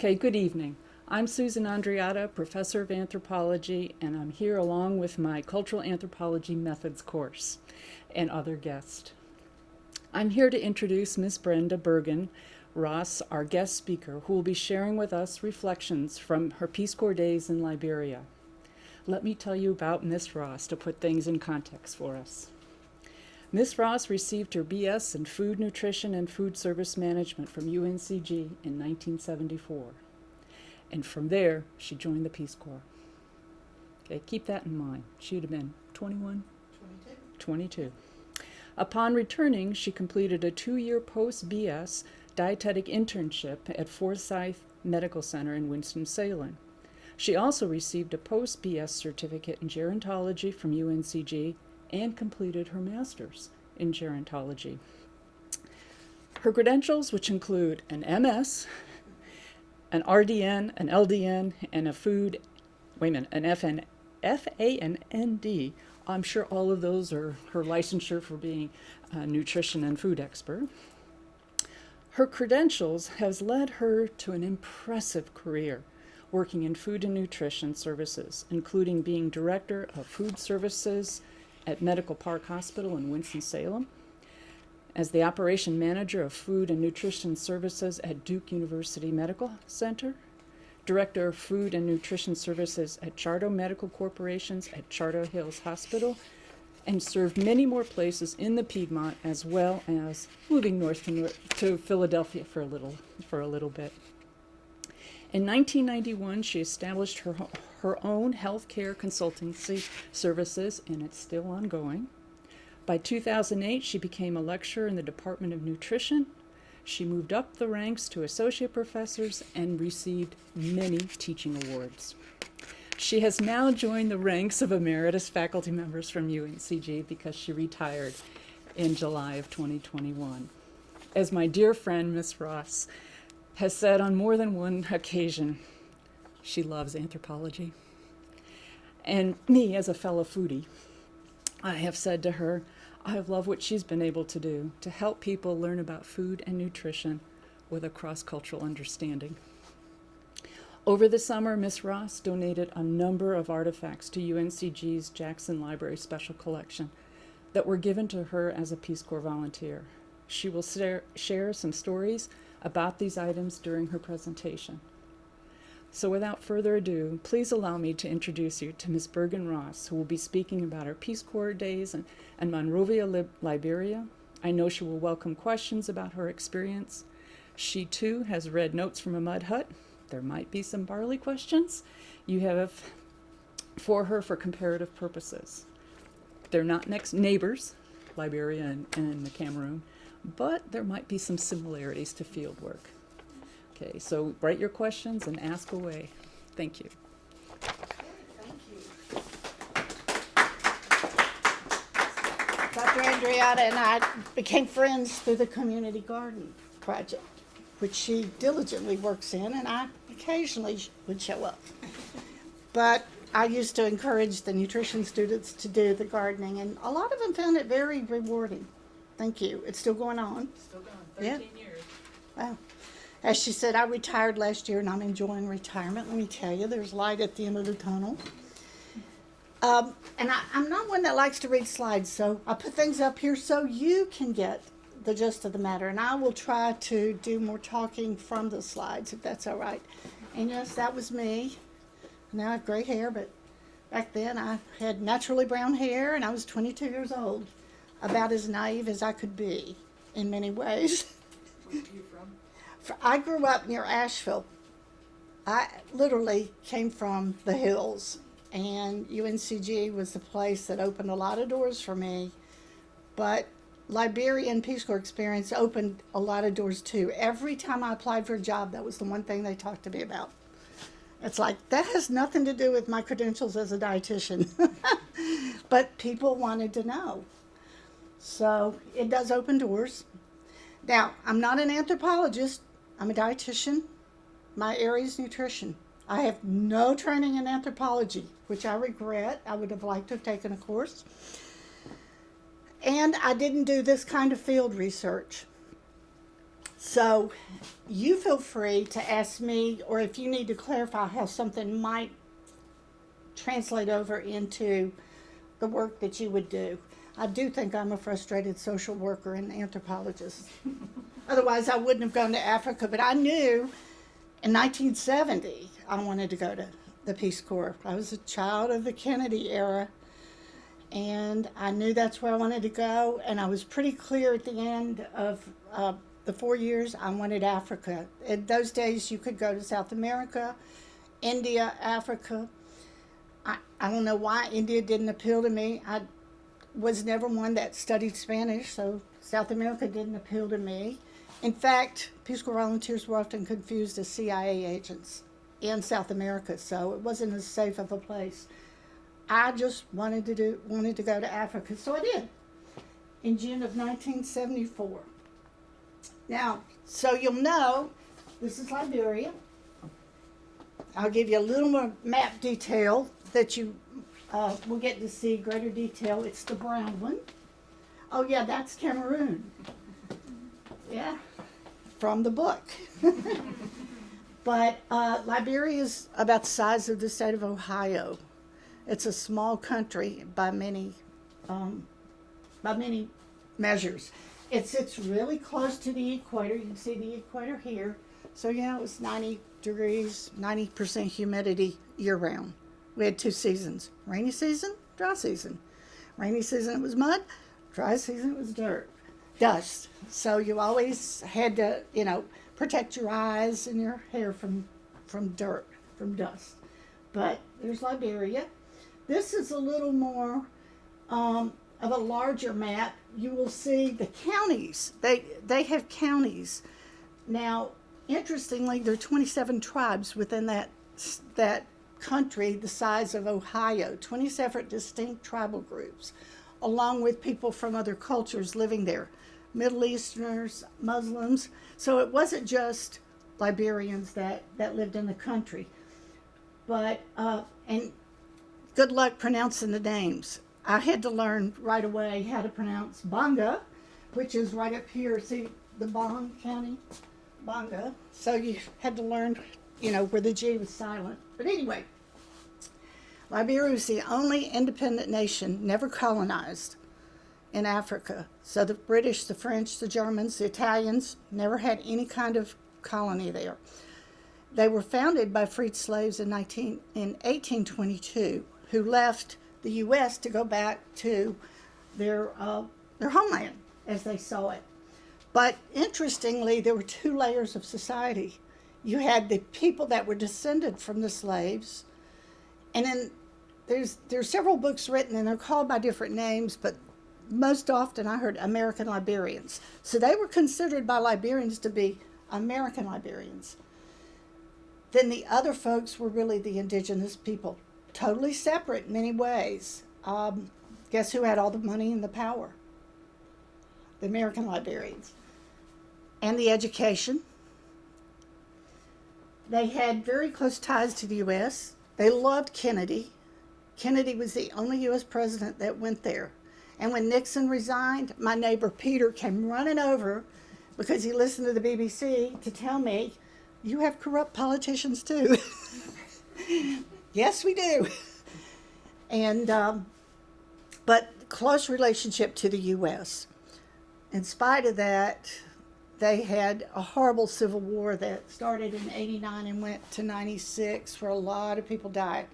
Okay, good evening. I'm Susan Andreatta, Professor of Anthropology, and I'm here along with my Cultural Anthropology Methods course and other guests. I'm here to introduce Ms. Brenda Bergen Ross, our guest speaker, who will be sharing with us reflections from her Peace Corps days in Liberia. Let me tell you about Ms. Ross to put things in context for us. Ms. Ross received her BS in Food Nutrition and Food Service Management from UNCG in 1974. And from there, she joined the Peace Corps. Okay, keep that in mind. She would have been 21? 22. 22. Upon returning, she completed a two-year post-BS dietetic internship at Forsyth Medical Center in Winston-Salem. She also received a post-BS certificate in gerontology from UNCG and completed her master's in gerontology. Her credentials, which include an MS, an RDN, an LDN, and a food, wait a minute, an FN, FANND. I'm sure all of those are her licensure for being a nutrition and food expert. Her credentials has led her to an impressive career working in food and nutrition services, including being director of food services at Medical Park Hospital in Winston-Salem, as the operation manager of food and nutrition services at Duke University Medical Center, director of food and nutrition services at Charter Medical Corporations at Charter Hills Hospital, and served many more places in the Piedmont as well as moving north to, to Philadelphia for a little for a little bit. In 1991, she established her, her own healthcare consultancy services, and it's still ongoing. By 2008, she became a lecturer in the Department of Nutrition. She moved up the ranks to associate professors and received many teaching awards. She has now joined the ranks of emeritus faculty members from UNCG because she retired in July of 2021. As my dear friend, Miss Ross, has said on more than one occasion, she loves anthropology. And me, as a fellow foodie, I have said to her, I love what she's been able to do to help people learn about food and nutrition with a cross-cultural understanding. Over the summer, Miss Ross donated a number of artifacts to UNCG's Jackson Library Special Collection that were given to her as a Peace Corps volunteer. She will share some stories about these items during her presentation. So without further ado, please allow me to introduce you to Ms. Bergen Ross, who will be speaking about her Peace Corps days in, in Monrovia, Lib Liberia. I know she will welcome questions about her experience. She too has read Notes from a Mud Hut. There might be some Barley questions you have for her for comparative purposes. They're not next neighbors, Liberia and, and the Cameroon, but there might be some similarities to field work. Okay, so write your questions and ask away. Thank you. Thank you. Dr. Andreatta and I became friends through the community garden project, which she diligently works in, and I occasionally would show up. But I used to encourage the nutrition students to do the gardening, and a lot of them found it very rewarding. Thank you. It's still going on. Still going, 13 Yeah. years. Wow. As she said, I retired last year and I'm enjoying retirement. Let me tell you, there's light at the end of the tunnel. Um, and I, I'm not one that likes to read slides, so I put things up here so you can get the gist of the matter. And I will try to do more talking from the slides, if that's all right. And yes, that was me. Now I have gray hair, but back then I had naturally brown hair and I was 22 years old about as naive as I could be in many ways. Where are you from? I grew up near Asheville. I literally came from the hills, and UNCG was the place that opened a lot of doors for me. But Liberian Peace Corps experience opened a lot of doors too. Every time I applied for a job, that was the one thing they talked to me about. It's like, that has nothing to do with my credentials as a dietitian. but people wanted to know. So it does open doors. Now, I'm not an anthropologist. I'm a dietitian. My area is nutrition. I have no training in anthropology, which I regret. I would have liked to have taken a course. And I didn't do this kind of field research. So you feel free to ask me, or if you need to clarify how something might translate over into the work that you would do. I do think I'm a frustrated social worker and anthropologist. Otherwise, I wouldn't have gone to Africa, but I knew in 1970 I wanted to go to the Peace Corps. I was a child of the Kennedy era, and I knew that's where I wanted to go. And I was pretty clear at the end of uh, the four years I wanted Africa. In those days, you could go to South America, India, Africa. I, I don't know why India didn't appeal to me. I was never one that studied Spanish, so South America didn't appeal to me. In fact, Peace Corps volunteers were often confused as CIA agents in South America, so it wasn't as safe of a place. I just wanted to do wanted to go to Africa, so I did in June of 1974. Now, so you'll know, this is Liberia. I'll give you a little more map detail that you uh, will get to see greater detail. It's the brown one. Oh yeah, that's Cameroon. Yeah, from the book. but uh, Liberia is about the size of the state of Ohio. It's a small country by many, um, by many measures. It sits really close to the equator. You can see the equator here. So yeah, it was 90 degrees, 90% humidity year round. We had two seasons, rainy season, dry season. Rainy season it was mud, dry season it was dirt, dust. So you always had to, you know, protect your eyes and your hair from, from dirt, from dust. But there's Liberia. This is a little more um, of a larger map. You will see the counties. They, they have counties. Now, interestingly, there are 27 tribes within that, that country the size of Ohio, 27 distinct tribal groups, along with people from other cultures living there, Middle Easterners, Muslims. So it wasn't just Liberians that, that lived in the country. But, uh, and good luck pronouncing the names. I had to learn right away how to pronounce Gbarnga, which is right up here. See the Bong County? Gbarnga. So you had to learn, you know, where the G was silent. But anyway, Liberia was the only independent nation never colonized in Africa. So the British, the French, the Germans, the Italians never had any kind of colony there. They were founded by freed slaves in, 19, in 1822 who left the U.S. to go back to their, uh, their homeland as they saw it. But interestingly, there were two layers of society. You had the people that were descended from the slaves, and then there's there's several books written, and they're called by different names, but most often I heard American Liberians. So they were considered by Liberians to be American Liberians. Then the other folks were really the indigenous people, totally separate in many ways. Um, guess who had all the money and the power? The American Liberians. And the education. They had very close ties to the U.S. They loved Kennedy. Kennedy was the only U.S. president that went there. And when Nixon resigned, my neighbor Peter came running over because he listened to the BBC to tell me, you have corrupt politicians too. yes, we do. And, um, but close relationship to the U.S. In spite of that, they had a horrible civil war that started in 89 and went to 96 where a lot of people died.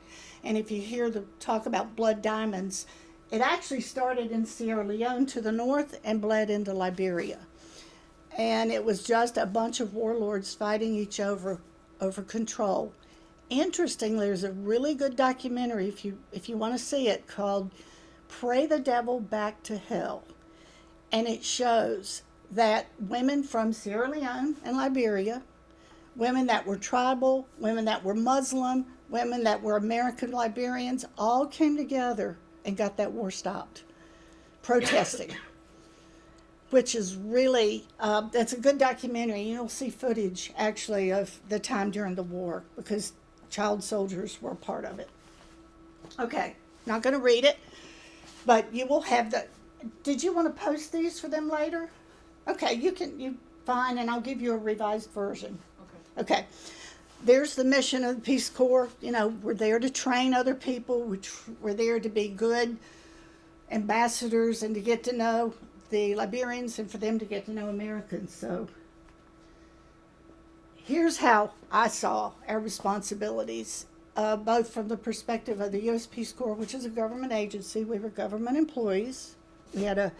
And if you hear the talk about blood diamonds, it actually started in Sierra Leone to the north and bled into Liberia. And it was just a bunch of warlords fighting each over over control. Interestingly, there's a really good documentary if you if you want to see it called Pray the Devil Back to Hell. And it shows that women from Sierra Leone and Liberia, women that were tribal, women that were Muslim, women that were American Liberians, all came together and got that war stopped, protesting. Which is really, uh, that's a good documentary. You'll see footage actually of the time during the war because child soldiers were a part of it. Okay, not going to read it, but you will have the. Did you want to post these for them later? Okay, you can you fine, and I'll give you a revised version. Okay. Okay. There's the mission of the Peace Corps. You know, we're there to train other people. We're there to be good ambassadors and to get to know the Liberians and for them to get to know Americans. So here's how I saw our responsibilities, uh, both from the perspective of the U.S. Peace Corps, which is a government agency. We were government employees. We had a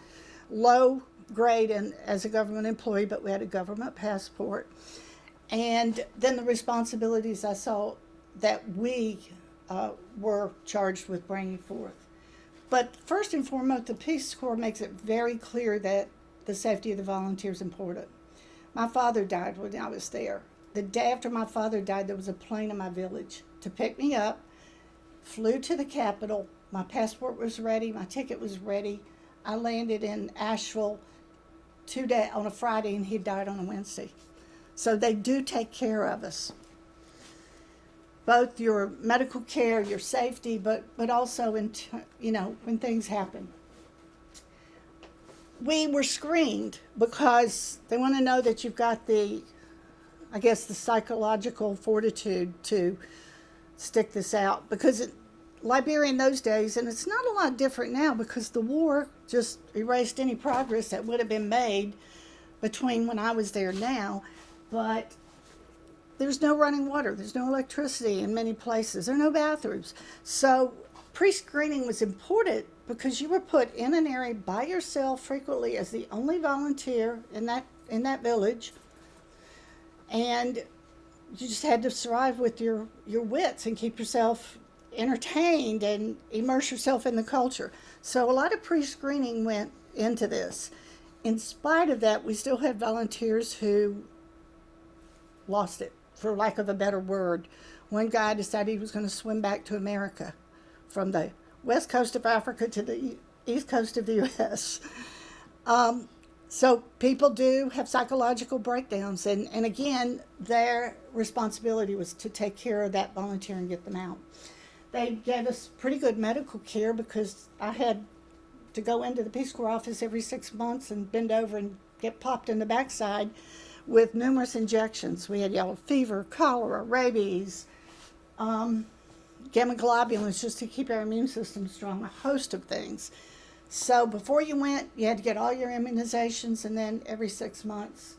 low grade and as a government employee, but we had a government passport. And then the responsibilities I saw that we uh, were charged with bringing forth. But first and foremost, the Peace Corps makes it very clear that the safety of the volunteers is important. My father died when I was there. The day after my father died, there was a plane in my village to pick me up, flew to the capital. My passport was ready, my ticket was ready. I landed in Asheville two day on a Friday, and he died on a Wednesday. So they do take care of us. Both your medical care, your safety, but but also in you know when things happen. We were screened because they want to know that you've got the, I guess the psychological fortitude to stick this out because it, Liberia in those days, and it's not a lot different now because the war just erased any progress that would have been made between when I was there now. But there's no running water, there's no electricity in many places, there are no bathrooms. So pre screening was important because you were put in an area by yourself frequently as the only volunteer in that in that village. And you just had to survive with your, your wits and keep yourself entertained and immerse yourself in the culture. So a lot of pre-screening went into this. In spite of that, we still had volunteers who lost it, for lack of a better word. One guy decided he was going to swim back to America from the west coast of Africa to the east coast of the U.S. Um, so people do have psychological breakdowns, and, and again, their responsibility was to take care of that volunteer and get them out they gave us pretty good medical care because I had to go into the Peace Corps office every six months and bend over and get popped in the backside with numerous injections. We had yellow fever, cholera, rabies, um, gamma globulins just to keep our immune system strong, a host of things. So before you went, you had to get all your immunizations, and then every six months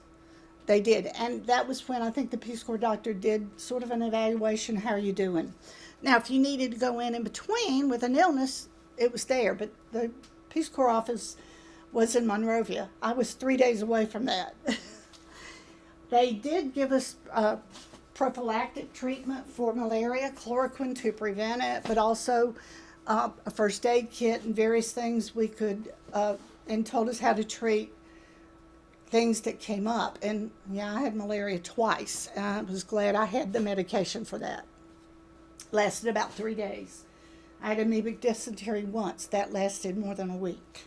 they did. And that was when I think the Peace Corps doctor did sort of an evaluation how are you doing? Now, if you needed to go in in between with an illness, it was there, but the Peace Corps office was in Monrovia. I was three days away from that. they did give us uh, prophylactic treatment for malaria, chloroquine to prevent it, but also uh, a first aid kit and various things we could, uh, and told us how to treat things that came up. And yeah, I had malaria twice. I was glad I had the medication for that lasted about three days. I had amoebic dysentery once. That lasted more than a week.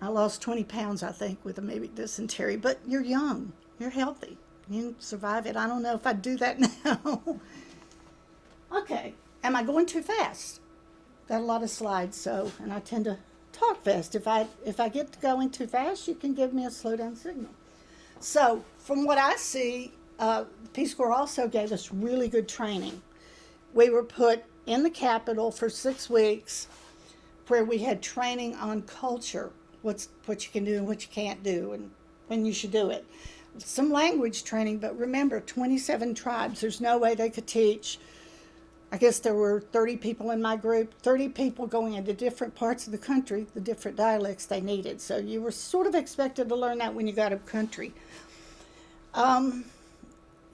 I lost 20 pounds, I think, with amoebic dysentery. But you're young. You're healthy. You can survive it. I don't know if I'd do that now. okay. Am I going too fast? Got a lot of slides, so, and I tend to talk fast. If I, if I get going too fast, you can give me a slow down signal. So, from what I see, uh, Peace Corps also gave us really good training. We were put in the Capitol for six weeks where we had training on culture, what's what you can do and what you can't do, and when you should do it. Some language training, but remember, 27 tribes. There's no way they could teach. I guess there were 30 people in my group, 30 people going into different parts of the country, the different dialects they needed. So you were sort of expected to learn that when you got up country. Um,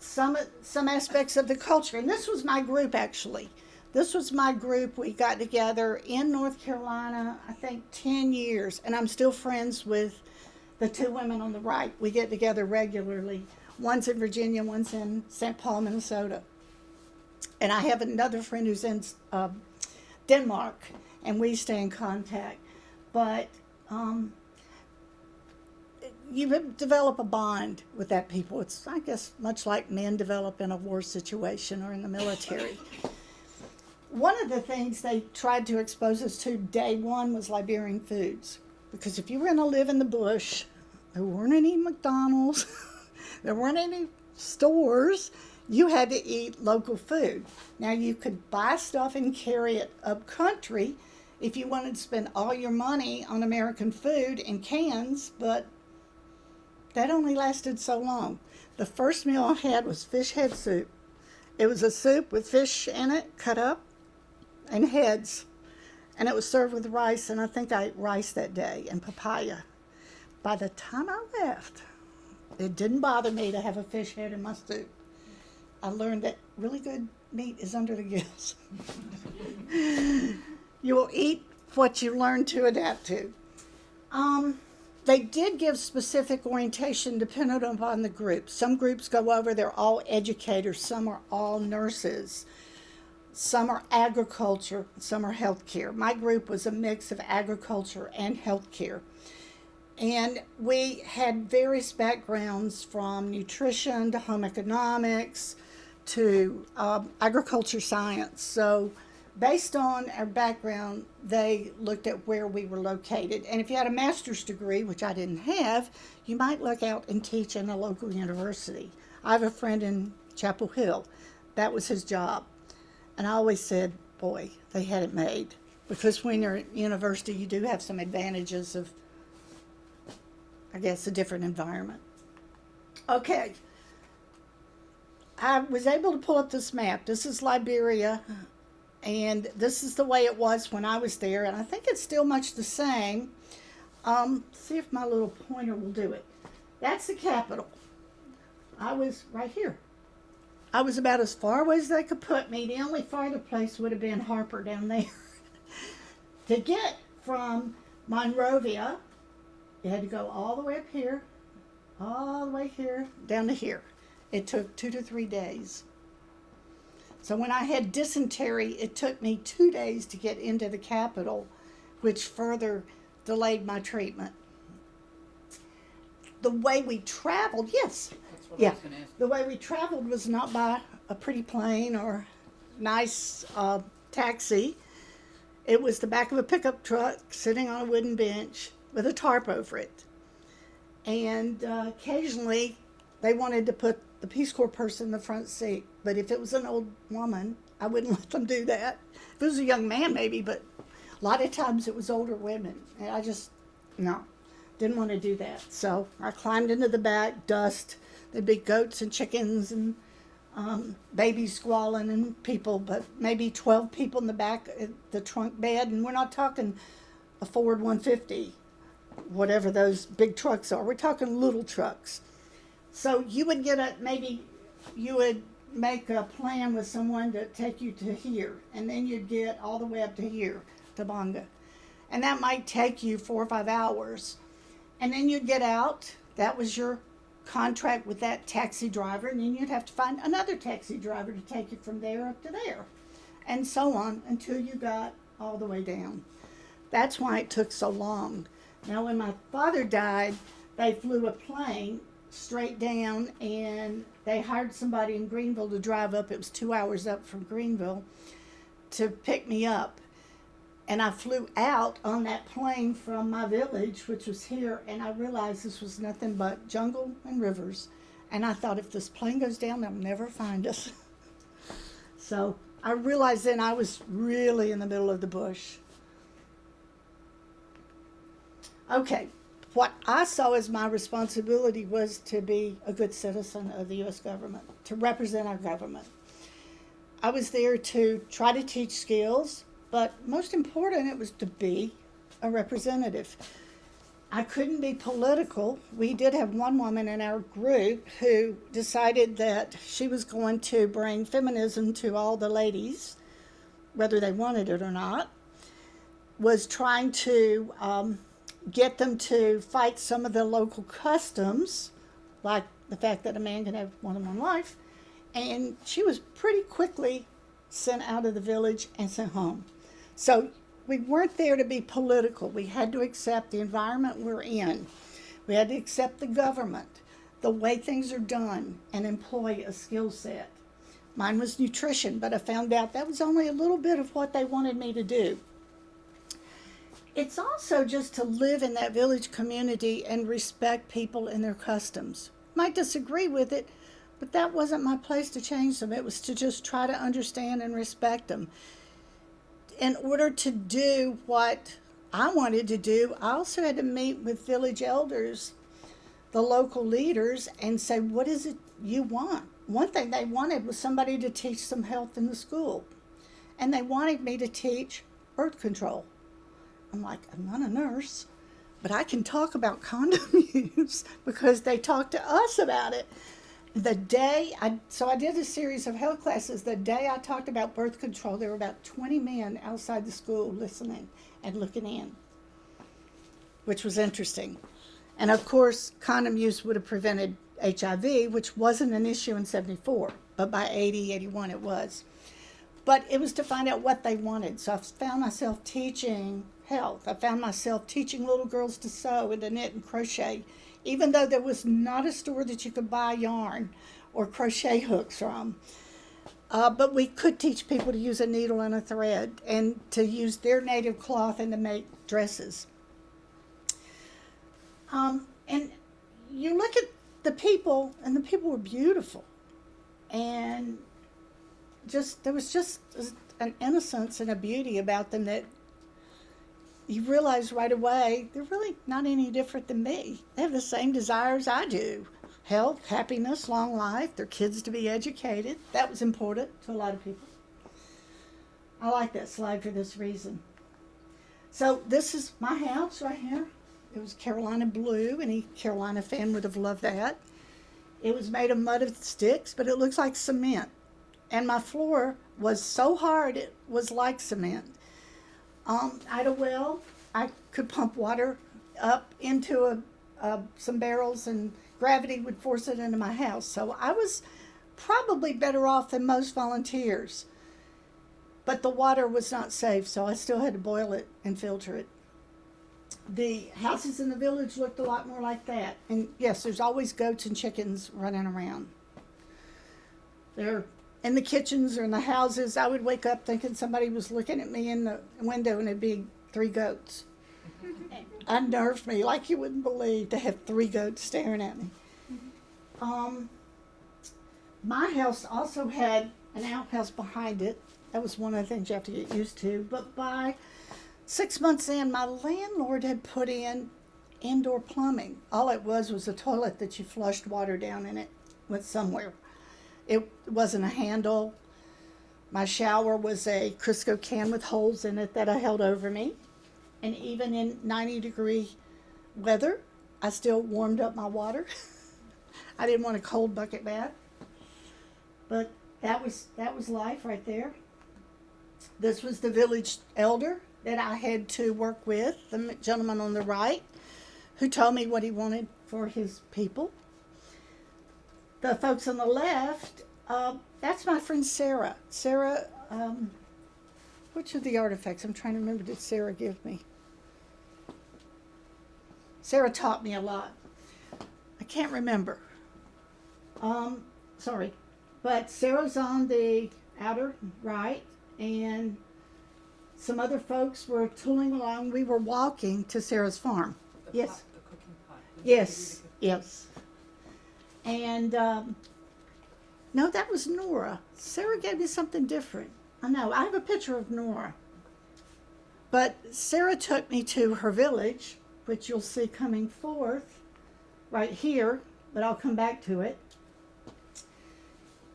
some some aspects of the culture. And this was my group actually. This was my group. We got together in North Carolina, I think 10 years, and I'm still friends with the two women on the right. We get together regularly. One's in Virginia, one's in St. Paul, Minnesota. And I have another friend who's in uh, Denmark, and we stay in contact. But um, you develop a bond with that people. It's, I guess, much like men develop in a war situation or in the military. One of the things they tried to expose us to day one was Liberian foods. Because if you were going to live in the bush There weren't any McDonald's. there weren't any stores. You had to eat local food. Now you could buy stuff and carry it up country if you wanted to spend all your money on American food in cans, but that only lasted so long. The first meal I had was fish head soup. It was a soup with fish in it, cut up, and heads. And it was served with rice, and I think I ate rice that day and papaya. By the time I left, it didn't bother me to have a fish head in my soup. I learned that really good meat is under the gills. you will eat what you learn to adapt to. Um, they did give specific orientation dependent upon the group. Some groups go over, they're all educators, some are all nurses, some are agriculture, some are healthcare. My group was a mix of agriculture and healthcare. And we had various backgrounds from nutrition to home economics to um, agriculture science. So based on our background, they looked at where we were located. And if you had a master's degree, which I didn't have, you might look out and teach in a local university. I have a friend in Chapel Hill. That was his job. And I always said, boy, they had it made. Because when you're at university, you do have some advantages of, I guess, a different environment. Okay. I was able to pull up this map. This is Liberia and this is the way it was when I was there, and I think it's still much the same. Um, see if my little pointer will do it. That's the capital. I was right here. I was about as far away as they could put me. The only farther place would have been Harper down there. to get from Monrovia, you had to go all the way up here, all the way here, down to here. It took two to three days. So when I had dysentery, it took me two days to get into the capital, which further delayed my treatment. The way we traveled, yes, yeah, the way we traveled was not by a pretty plane or nice uh, taxi. It was the back of a pickup truck sitting on a wooden bench with a tarp over it. And uh, occasionally they wanted to put the Peace Corps person in the front seat. But if it was an old woman, I wouldn't let them do that. If it was a young man, maybe, but a lot of times it was older women. And I just, no, didn't want to do that. So I climbed into the back, dust. There'd be goats and chickens and um, babies squalling and people, but maybe 12 people in the back of the trunk bed. And we're not talking a Ford 150, whatever those big trucks are. We're talking little trucks. So you would get a, maybe you would make a plan with someone to take you to here, and then you'd get all the way up to here, to Gbarnga. And that might take you four or five hours. And then you'd get out, that was your contract with that taxi driver, and then you'd have to find another taxi driver to take you from there up to there, and so on until you got all the way down. That's why it took so long. Now, when my father died, they flew a plane straight down and they hired somebody in Greenville to drive up. It was two hours up from Greenville to pick me up. And I flew out on that plane from my village, which was here, and I realized this was nothing but jungle and rivers. And I thought, if this plane goes down, they'll never find us. so I realized then I was really in the middle of the bush. Okay, what I saw as my responsibility was to be a good citizen of the U.S. government, to represent our government. I was there to try to teach skills, but most important, it was to be a representative. I couldn't be political. We did have one woman in our group who decided that she was going to bring feminism to all the ladies, whether they wanted it or not, was trying to um, get them to fight some of the local customs, like the fact that a man can have more than one wife. And she was pretty quickly sent out of the village and sent home. So we weren't there to be political. We had to accept the environment we're in. We had to accept the government, the way things are done, and employ a skill set. Mine was nutrition, but I found out that was only a little bit of what they wanted me to do it's also just to live in that village community and respect people and their customs. Might disagree with it, but that wasn't my place to change them. It was to just try to understand and respect them. In order to do what I wanted to do, I also had to meet with village elders, the local leaders, and say, what is it you want? One thing they wanted was somebody to teach some health in the school. And they wanted me to teach birth control. I'm like, I'm not a nurse, but I can talk about condom use because they talked to us about it. The day I, so I did a series of health classes. The day I talked about birth control, there were about 20 men outside the school listening and looking in, which was interesting. And of course, condom use would have prevented HIV, which wasn't an issue in 74, but by 80, 81 it was. But it was to find out what they wanted. So I found myself teaching health. I found myself teaching little girls to sew and to knit and crochet, even though there was not a store that you could buy yarn or crochet hooks from. Uh, but we could teach people to use a needle and a thread and to use their native cloth and to make dresses. Um, and you look at the people, and the people were beautiful. And just, there was just an innocence and a beauty about them that you realize right away they're really not any different than me. They have the same desires I do health, happiness, long life, their kids to be educated. That was important to a lot of people. I like that slide for this reason. So, this is my house right here. It was Carolina blue. Any Carolina fan would have loved that. It was made of mud and sticks, but it looks like cement. And my floor was so hard it was like cement. Um, I had a well. I could pump water up into a, some barrels, and gravity would force it into my house. So I was probably better off than most volunteers. But the water was not safe, so I still had to boil it and filter it. The houses in the village looked a lot more like that. And yes, there's always goats and chickens running around. They're in the kitchens or in the houses. I would wake up thinking somebody was looking at me in the window and it'd be three goats. Unnerved me like you wouldn't believe to have three goats staring at me. Um, my house also had an outhouse behind it. That was one of the things you have to get used to. But by six months in, my landlord had put in indoor plumbing. All it was was a toilet that you flushed water down in it went somewhere. It wasn't a handle. My shower was a Crisco can with holes in it that I held over me. And even in 90 degree weather, I still warmed up my water. I didn't want a cold bucket bath. But that was that was life right there. This was the village elder that I had to work with, the gentleman on the right, who told me what he wanted for his people. The folks on the left, uh, that's my friend Sarah. Sarah, um, which of the artifacts? I'm trying to remember, did Sarah give me? Sarah taught me a lot. I can't remember. Um, sorry. But Sarah's on the outer right, and some other folks were tooling along. We were walking to Sarah's farm. The Yes. pot- the cooking pot. Yes, yes. And um, no, that was Nora. Sarah gave me something different. I know. I have a picture of Nora. But Sarah took me to her village, which you'll see coming forth right here, but I'll come back to it.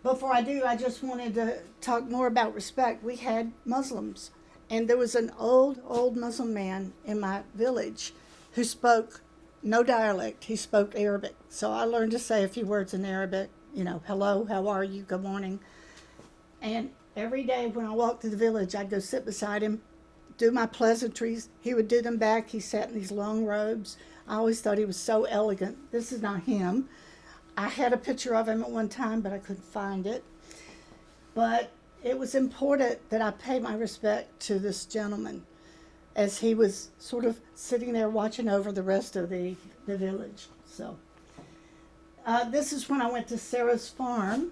Before I do, I just wanted to talk more about respect. We had Muslims, and there was an old, old Muslim man in my village who spoke no dialect. He spoke Arabic. So I learned to say a few words in Arabic, you know, hello, how are you, good morning. And every day when I walked to the village, I'd go sit beside him, do my pleasantries. He would do them back. He sat in these long robes. I always thought he was so elegant. This is not him. I had a picture of him at one time, but I couldn't find it. But it was important that I pay my respect to this gentleman as he was sort of sitting there watching over the rest of the, the village. So, uh, this is when I went to Sarah's farm,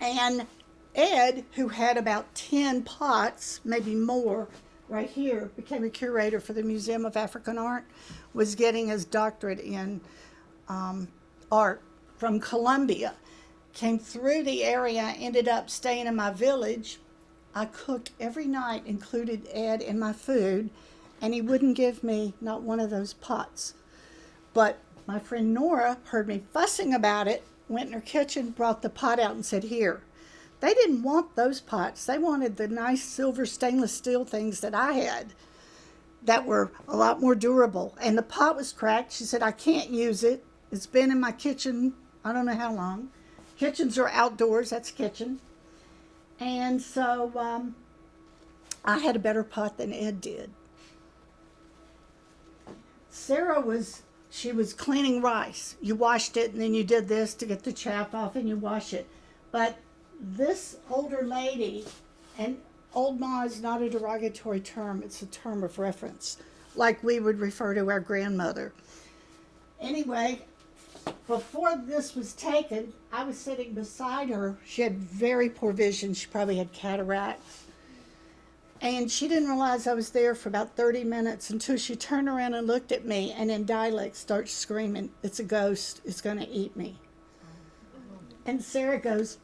and Ed, who had about 10 pots, maybe more, right here, became a curator for the Museum of African Art, was getting his doctorate in um, art from Columbia. Came through the area, ended up staying in my village. I cooked every night, included Ed in my food, and he wouldn't give me not one of those pots. But my friend Nora heard me fussing about it, went in her kitchen, brought the pot out, and said, Here. They didn't want those pots. They wanted the nice silver stainless steel things that I had that were a lot more durable. And the pot was cracked. She said, I can't use it. It's been in my kitchen, I don't know how long. Kitchens are outdoors, that's kitchen. And so um, I had a better pot than Ed did. Sarah was, she was cleaning rice. You washed it and then you did this to get the chaff off and you wash it. But this older lady, and old ma is not a derogatory term, it's a term of reference, like we would refer to our grandmother. Anyway, before this was taken, I was sitting beside her. She had very poor vision. She probably had cataracts. And she didn't realize I was there for about 30 minutes until she turned around and looked at me and in dialect starts screaming, It's a ghost. It's going to eat me. And Sarah goes,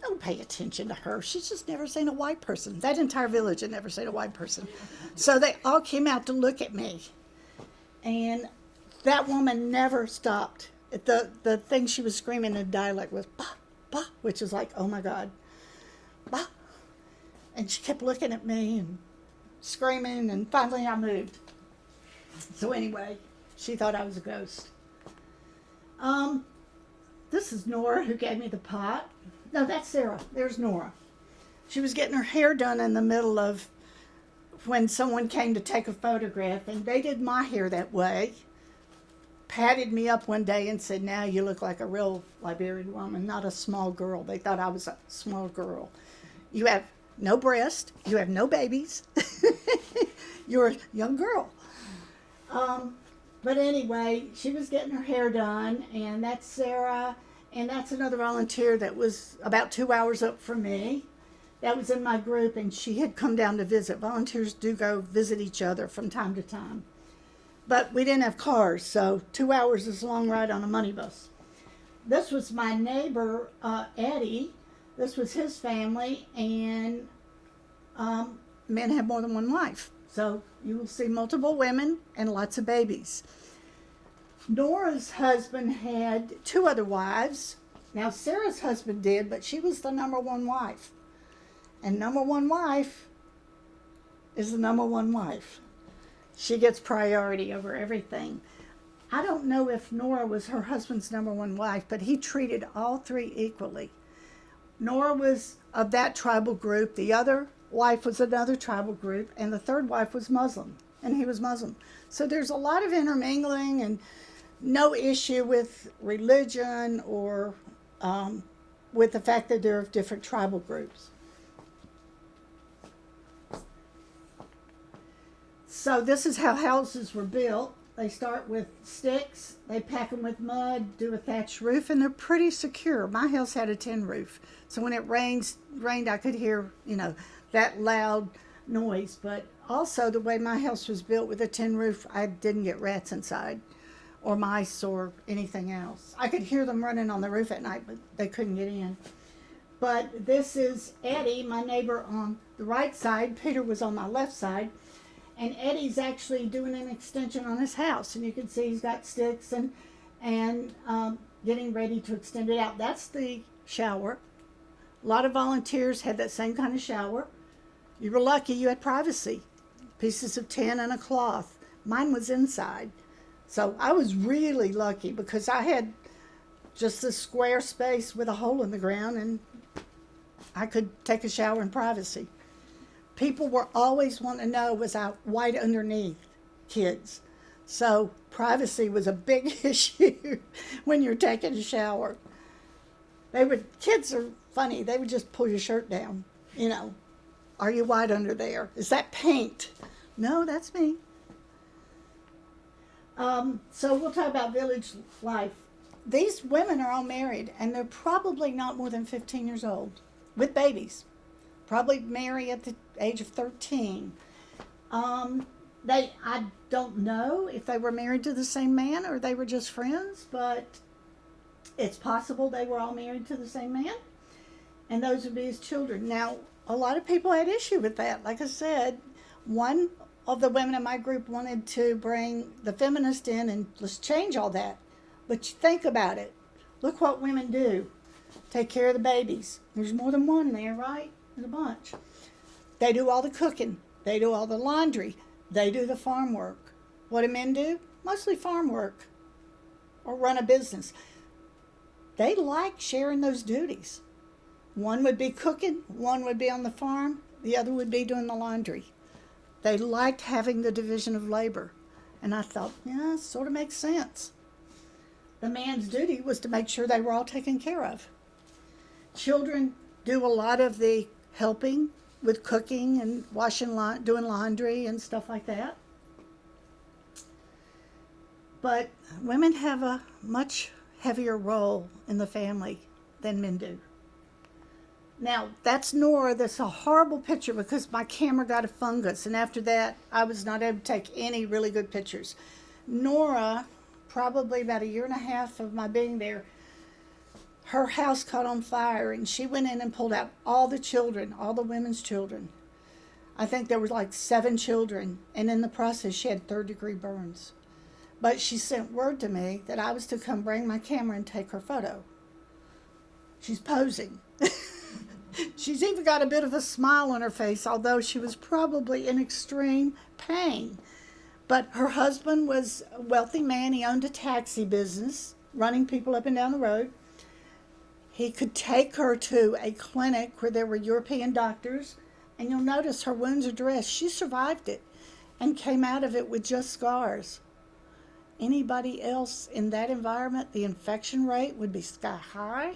Don't pay attention to her. She's just never seen a white person. That entire village had never seen a white person. So they all came out to look at me. And that woman never stopped. The the thing she was screaming in dialect was bah, bah, which is like, oh my God. Bah. And she kept looking at me and screaming and finally I moved. So anyway, she thought I was a ghost. Um this is Nora who gave me the pot. No, that's Sarah. There's Nora. She was getting her hair done in the middle of when someone came to take a photograph and they did my hair that way patted me up one day and said, Now you look like a real Liberian woman, not a small girl. They thought I was a small girl. You have no breast, you have no babies, you're a young girl. Um, but anyway, she was getting her hair done, and that's Sarah, and that's another volunteer that was about two hours up from me. That was in my group, and she had come down to visit. Volunteers do go visit each other from time to time but we didn't have cars, so two hours is a long ride on a money bus. This was my neighbor, uh, Eddie. This was his family, and um, men have more than one wife. So you will see multiple women and lots of babies. Nora's husband had two other wives. Now, Sarah's husband did, but she was the number one wife. And number one wife is the number one wife. She gets priority over everything. I don't know if Nora was her husband's number one wife, but he treated all three equally. Nora was of that tribal group, the other wife was another tribal group, and the third wife was Muslim, and he was Muslim. So there's a lot of intermingling and no issue with religion or um, with the fact that they're of different tribal groups. So this is how houses were built. They start with sticks, they pack them with mud, do a thatched roof, and they're pretty secure. My house had a tin roof, so when it rains, rained, I could hear, you know, that loud noise. But also the way my house was built with a tin roof, I didn't get rats inside or mice or anything else. I could hear them running on the roof at night, but they couldn't get in. But this is Eddie, my neighbor on the right side. Peter was on my left side and Eddie's actually doing an extension on his house, and you can see he's got sticks and and um, getting ready to extend it out. That's the shower. A lot of volunteers had that same kind of shower. You were lucky you had privacy, pieces of tin and a cloth. Mine was inside, so I was really lucky because I had just this square space with a hole in the ground, and I could take a shower in privacy people were always wanting to know was I white underneath kids. So privacy was a big issue when you're taking a shower. They would kids are funny. They would just pull your shirt down. You know, are you white under there? Is that paint? No, that's me. Um, so we'll talk about village life. These women are all married, and they're probably not more than 15 years old with babies probably marry at the age of 13. Um, they, I don't know if they were married to the same man or they were just friends, but it's possible they were all married to the same man. And those would be his children. Now, a lot of people had issue with that. Like I said, one of the women in my group wanted to bring the feminist in and let's change all that. But you think about it. Look what women do. Take care of the babies. There's more than one there, right? There's a bunch. They do all the cooking. They do all the laundry. They do the farm work. What do men do? Mostly farm work or run a business. They like sharing those duties. One would be cooking, one would be on the farm, the other would be doing the laundry. They liked having the division of labor. And I thought, yeah, sort of makes sense. The man's duty was to make sure they were all taken care of. Children do a lot of the helping with cooking and washing, la- doing laundry and stuff like that. But women have a much heavier role in the family than men do. Now, that's Nora. That's a horrible picture because my camera got a fungus, and after that, I was not able to take any really good pictures. Nora, probably about a year and a half of my being there, her house caught on fire, and she went in and pulled out all the children, all the women's children. I think there was like seven children, and in the process, she had third degree burns. But she sent word to me that I was to come bring my camera and take her photo. She's posing. She's even got a bit of a smile on her face, although she was probably in extreme pain. But her husband was a wealthy man. He owned a taxi business, running people up and down the road. He could take her to a clinic where there were European doctors, and you'll notice her wounds are dressed. She survived it and came out of it with just scars. Anybody else in that environment, the infection rate would be sky high.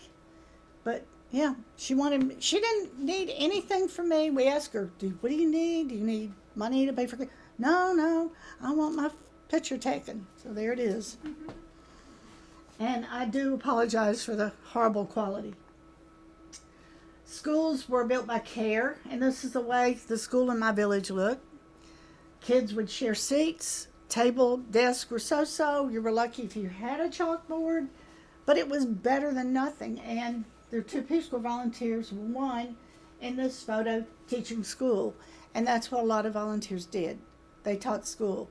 But yeah, she wanted. She didn't need anything from me. We asked her, "Do what do you need? Do you need money to pay for?" No, no. I want my picture taken. So there it is. Mm-hmm. And I do apologize for the horrible quality. Schools were built by CARE, and this is the way the school in my village looked. Kids would share seats, table, desk were so so. You were lucky if you had a chalkboard, but it was better than nothing. And there are two Corps volunteers, one in this photo teaching school, and that's what a lot of volunteers did. They taught school.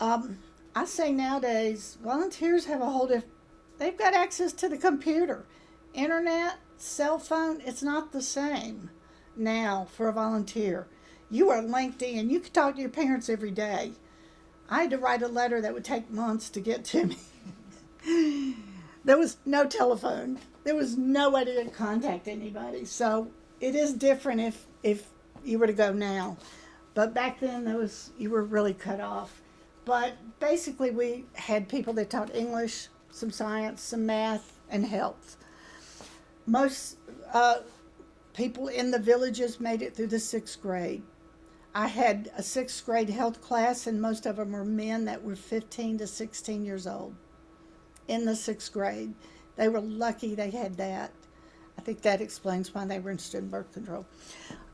Um, I say nowadays, volunteers have a whole different, they've got access to the computer, internet, cell phone. It's not the same now for a volunteer. You are linked in. You can talk to your parents every day. I had to write a letter that would take months to get to me. there was no telephone. There was no way to contact anybody. So it is different if if you were to go now. But back then there was you were really cut off. But basically we had people that taught English, some science, some math, and health. Most uh, people in the villages made it through the sixth grade. I had a sixth grade health class, and most of them were men that were 15 to 16 years old in the sixth grade. They were lucky they had that. I think that explains why they were interested in birth control.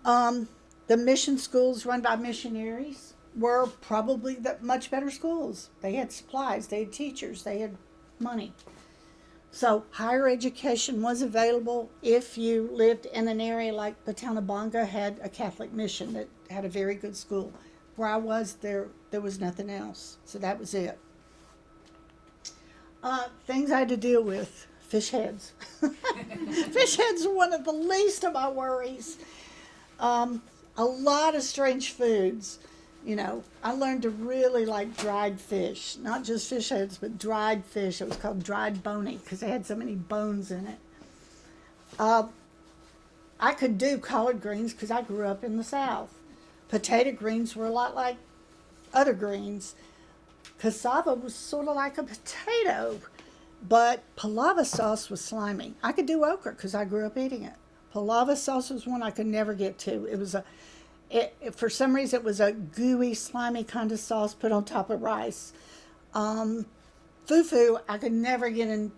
Um, the mission schools run by missionaries were probably the much better schools. They had supplies, they had teachers, they had money. So higher education was available if you lived in an area like Patalnabonga had a Catholic mission that had a very good school. Where I was, there there was nothing else. So that was it. Uh, things I had to deal with. Fish heads. Fish heads are one of the least of my worries. Um, a lot of strange foods. You know, I learned to really like dried fish, not just fish heads, but dried fish. It was called dried bony because they had so many bones in it. Uh, I could do collard greens because I grew up in the South. Potato greens were a lot like other greens. Cassava was sort of like a potato, but palava sauce was slimy. I could do okra because I grew up eating it. Palava sauce was one I could never get to. It was a, it, it- for some reason, it was a gooey, slimy kind of sauce put on top of rice. Um, fufu, I could never get in,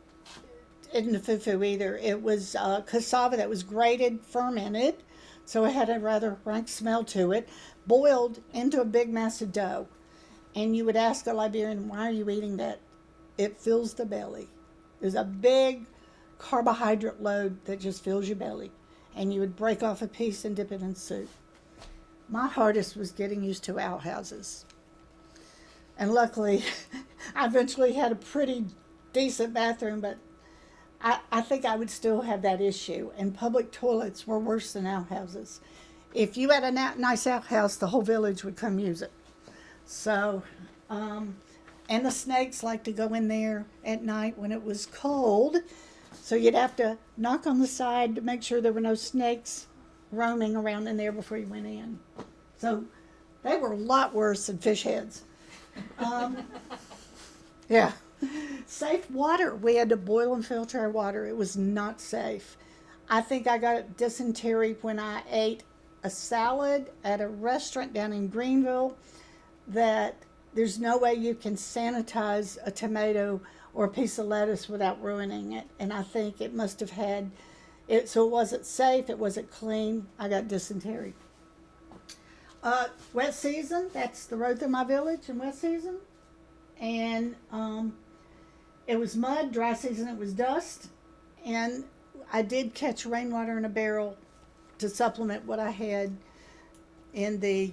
into fufu either. It was uh, cassava that was grated, fermented, so it had a rather rank smell to it, boiled into a big mass of dough. And you would ask a Liberian, why are you eating that? It fills the belly. There's a big carbohydrate load that just fills your belly. And you would break off a piece and dip it in soup. My hardest was getting used to outhouses. And luckily, I eventually had a pretty decent bathroom, but I, I think I would still have that issue. And public toilets were worse than outhouses. If you had a nice outhouse, the whole village would come use it. So, um, and the snakes like to go in there at night when it was cold. So you'd have to knock on the side to make sure there were no snakes roaming around in there before you went in. So they were a lot worse than fish heads. Um, yeah. Safe water. We had to boil and filter our water. It was not safe. I think I got dysentery when I ate a salad at a restaurant down in Greenville that there's no way you can sanitize a tomato or a piece of lettuce without ruining it. And I think it must have had it, so it wasn't safe, it wasn't clean. I got dysentery. Uh, wet season, that's the road through my village in wet season. And um, it was mud, dry season, it was dust. And I did catch rainwater in a barrel to supplement what I had in the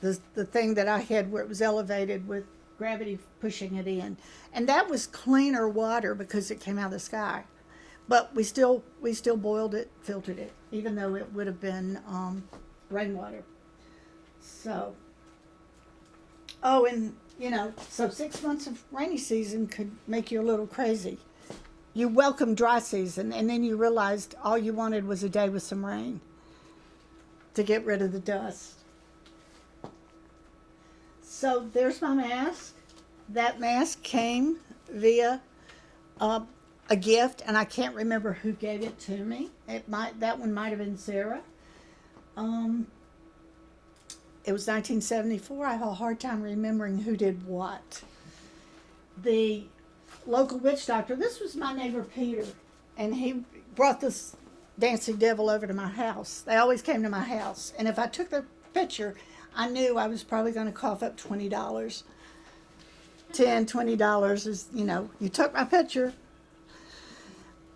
the the thing that I had where it was elevated with gravity pushing it in, and that was cleaner water because it came out of the sky. But we still we still boiled it, filtered it, even though it would have been um, rainwater. So. Oh, and you know, so six months of rainy season could make you a little crazy. You welcome dry season, and then you realized all you wanted was a day with some rain to get rid of the dust. So there's my mask. That mask came via uh, a gift, and I can't remember who gave it to me. It might that one might have been Sarah. Um, it was 1974. I have a hard time remembering who did what. The local witch doctor. This was my neighbor Peter, and he brought this dancing devil over to my house. They always came to my house, and if I took their picture, I knew I was probably going to cough up twenty dollars. Ten, twenty dollars is you know you took my picture.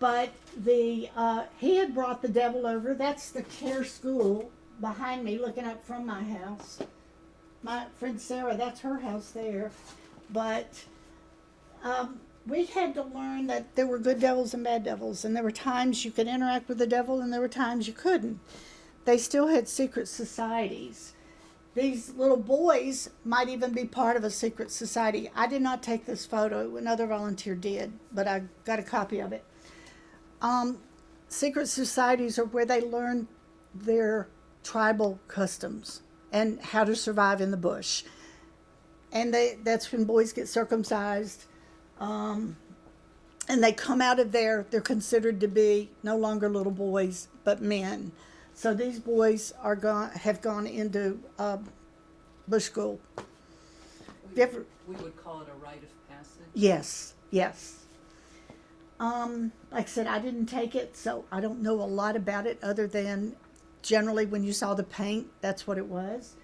But the uh, he had brought the devil over. That's the CARE school behind me, looking up from my house. My friend Sarah, that's her house there. But um, we had to learn that there were good devils and bad devils, and there were times you could interact with the devil, and there were times you couldn't. They still had secret societies. These little boys might even be part of a secret society. I did not take this photo, another volunteer did, but I got a copy of it. Um, secret societies are where they learn their tribal customs and how to survive in the bush. And they, that's when boys get circumcised um, and they come out of there, they're considered to be no longer little boys, but men. So these boys are gone, have gone into uh, bush school. We, Different- we would call it a rite of passage. Yes, yes. Um, like I said, I didn't take it, so I don't know a lot about it other than generally when you saw the paint, that's what it was.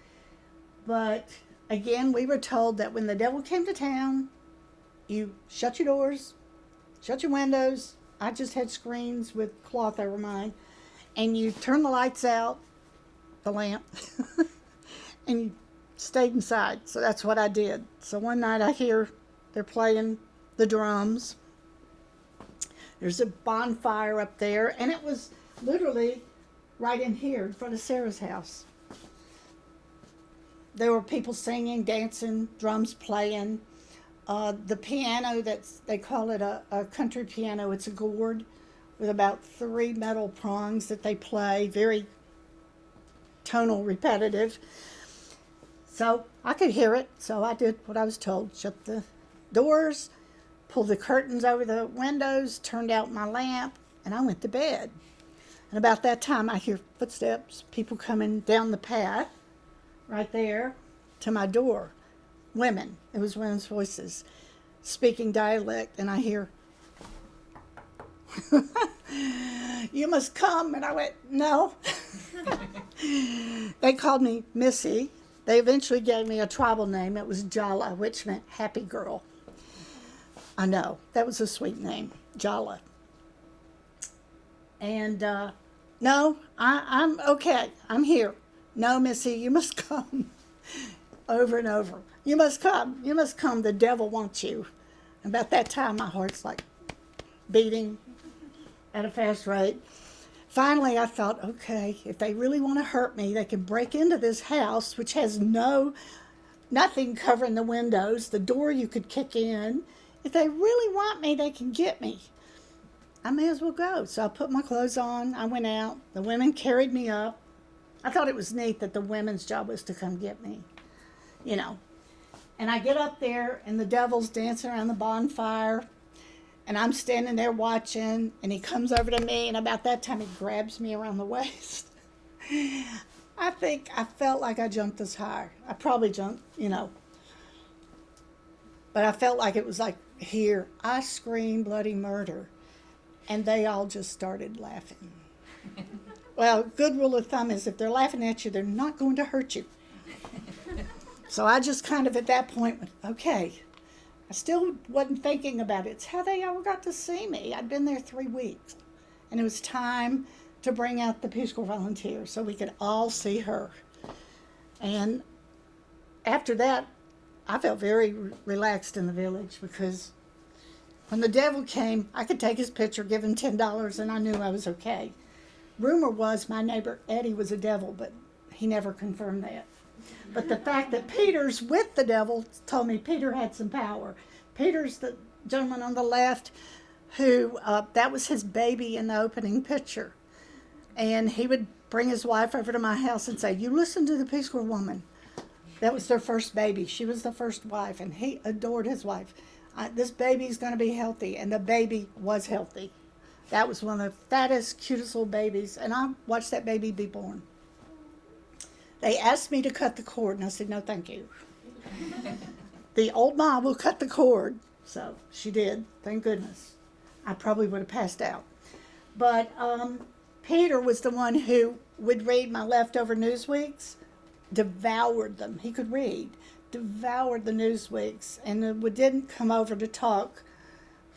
But again, we were told that when the devil came to town, you shut your doors, shut your windows. I just had screens with cloth over mine, and you turn the lights out, the lamp, and you stayed inside. So that's what I did. So one night I hear they're playing the drums. There's a bonfire up there, and it was literally right in here in front of Sarah's house. There were people singing, dancing, drums playing. Uh, the piano that's they call it a, a country piano. It's a gourd with about three metal prongs that they play, very tonal, repetitive. So I could hear it, so I did what I was told. Shut the doors, pulled the curtains over the windows, turned out my lamp, and I went to bed. And about that time, I hear footsteps, people coming down the path right there to my door. Women, it was women's voices speaking dialect, and I hear, You must come. And I went, No. they called me Missy. They eventually gave me a tribal name. It was Jala, which meant happy girl. I know, that was a sweet name, Jala. And uh, no, I, I'm okay. I'm here. No, Missy, you must come. over and over. You must come. You must come. The devil wants you. About that time, my heart's like beating at a fast rate. Finally, I thought, okay, if they really want to hurt me, they can break into this house, which has no, nothing covering the windows, the door you could kick in. If they really want me, they can get me. I may as well go. So I put my clothes on. I went out. The women carried me up. I thought it was neat that the women's job was to come get me, you know. And I get up there, and the devil's dancing around the bonfire and I'm standing there watching, and he comes over to me, and about that time he grabs me around the waist. I think I felt like I jumped as high. I probably jumped, you know, but I felt like it was like here. I scream bloody murder, and they all just started laughing. well, good rule of thumb is if they're laughing at you, they're not going to hurt you. so I just kind of at that point went, okay, I still wasn't thinking about it. It's how they all got to see me. I'd been there three weeks. And it was time to bring out the Peace Corps volunteers so we could all see her. And after that, I felt very relaxed in the village because when the devil came, I could take his picture, give him $10, and I knew I was okay. Rumor was my neighbor Eddie was a devil, but he never confirmed that. But the fact that Peter's with the devil told me Peter had some power. Peter's the gentleman on the left who, uh, that was his baby in the opening picture. And he would bring his wife over to my house and say, You listen to the Peace Corps woman. That was their first baby. She was the first wife, and he adored his wife. I, this baby's going to be healthy, and the baby was healthy. That was one of the fattest, cutest little babies, and I watched that baby be born. They asked me to cut the cord, and I said, no, thank you. the old mom will cut the cord. So she did, thank goodness. I probably would have passed out. But um, Peter was the one who would read my leftover Newsweeks, devoured them. He could read, devoured the Newsweeks, and didn't come over to talk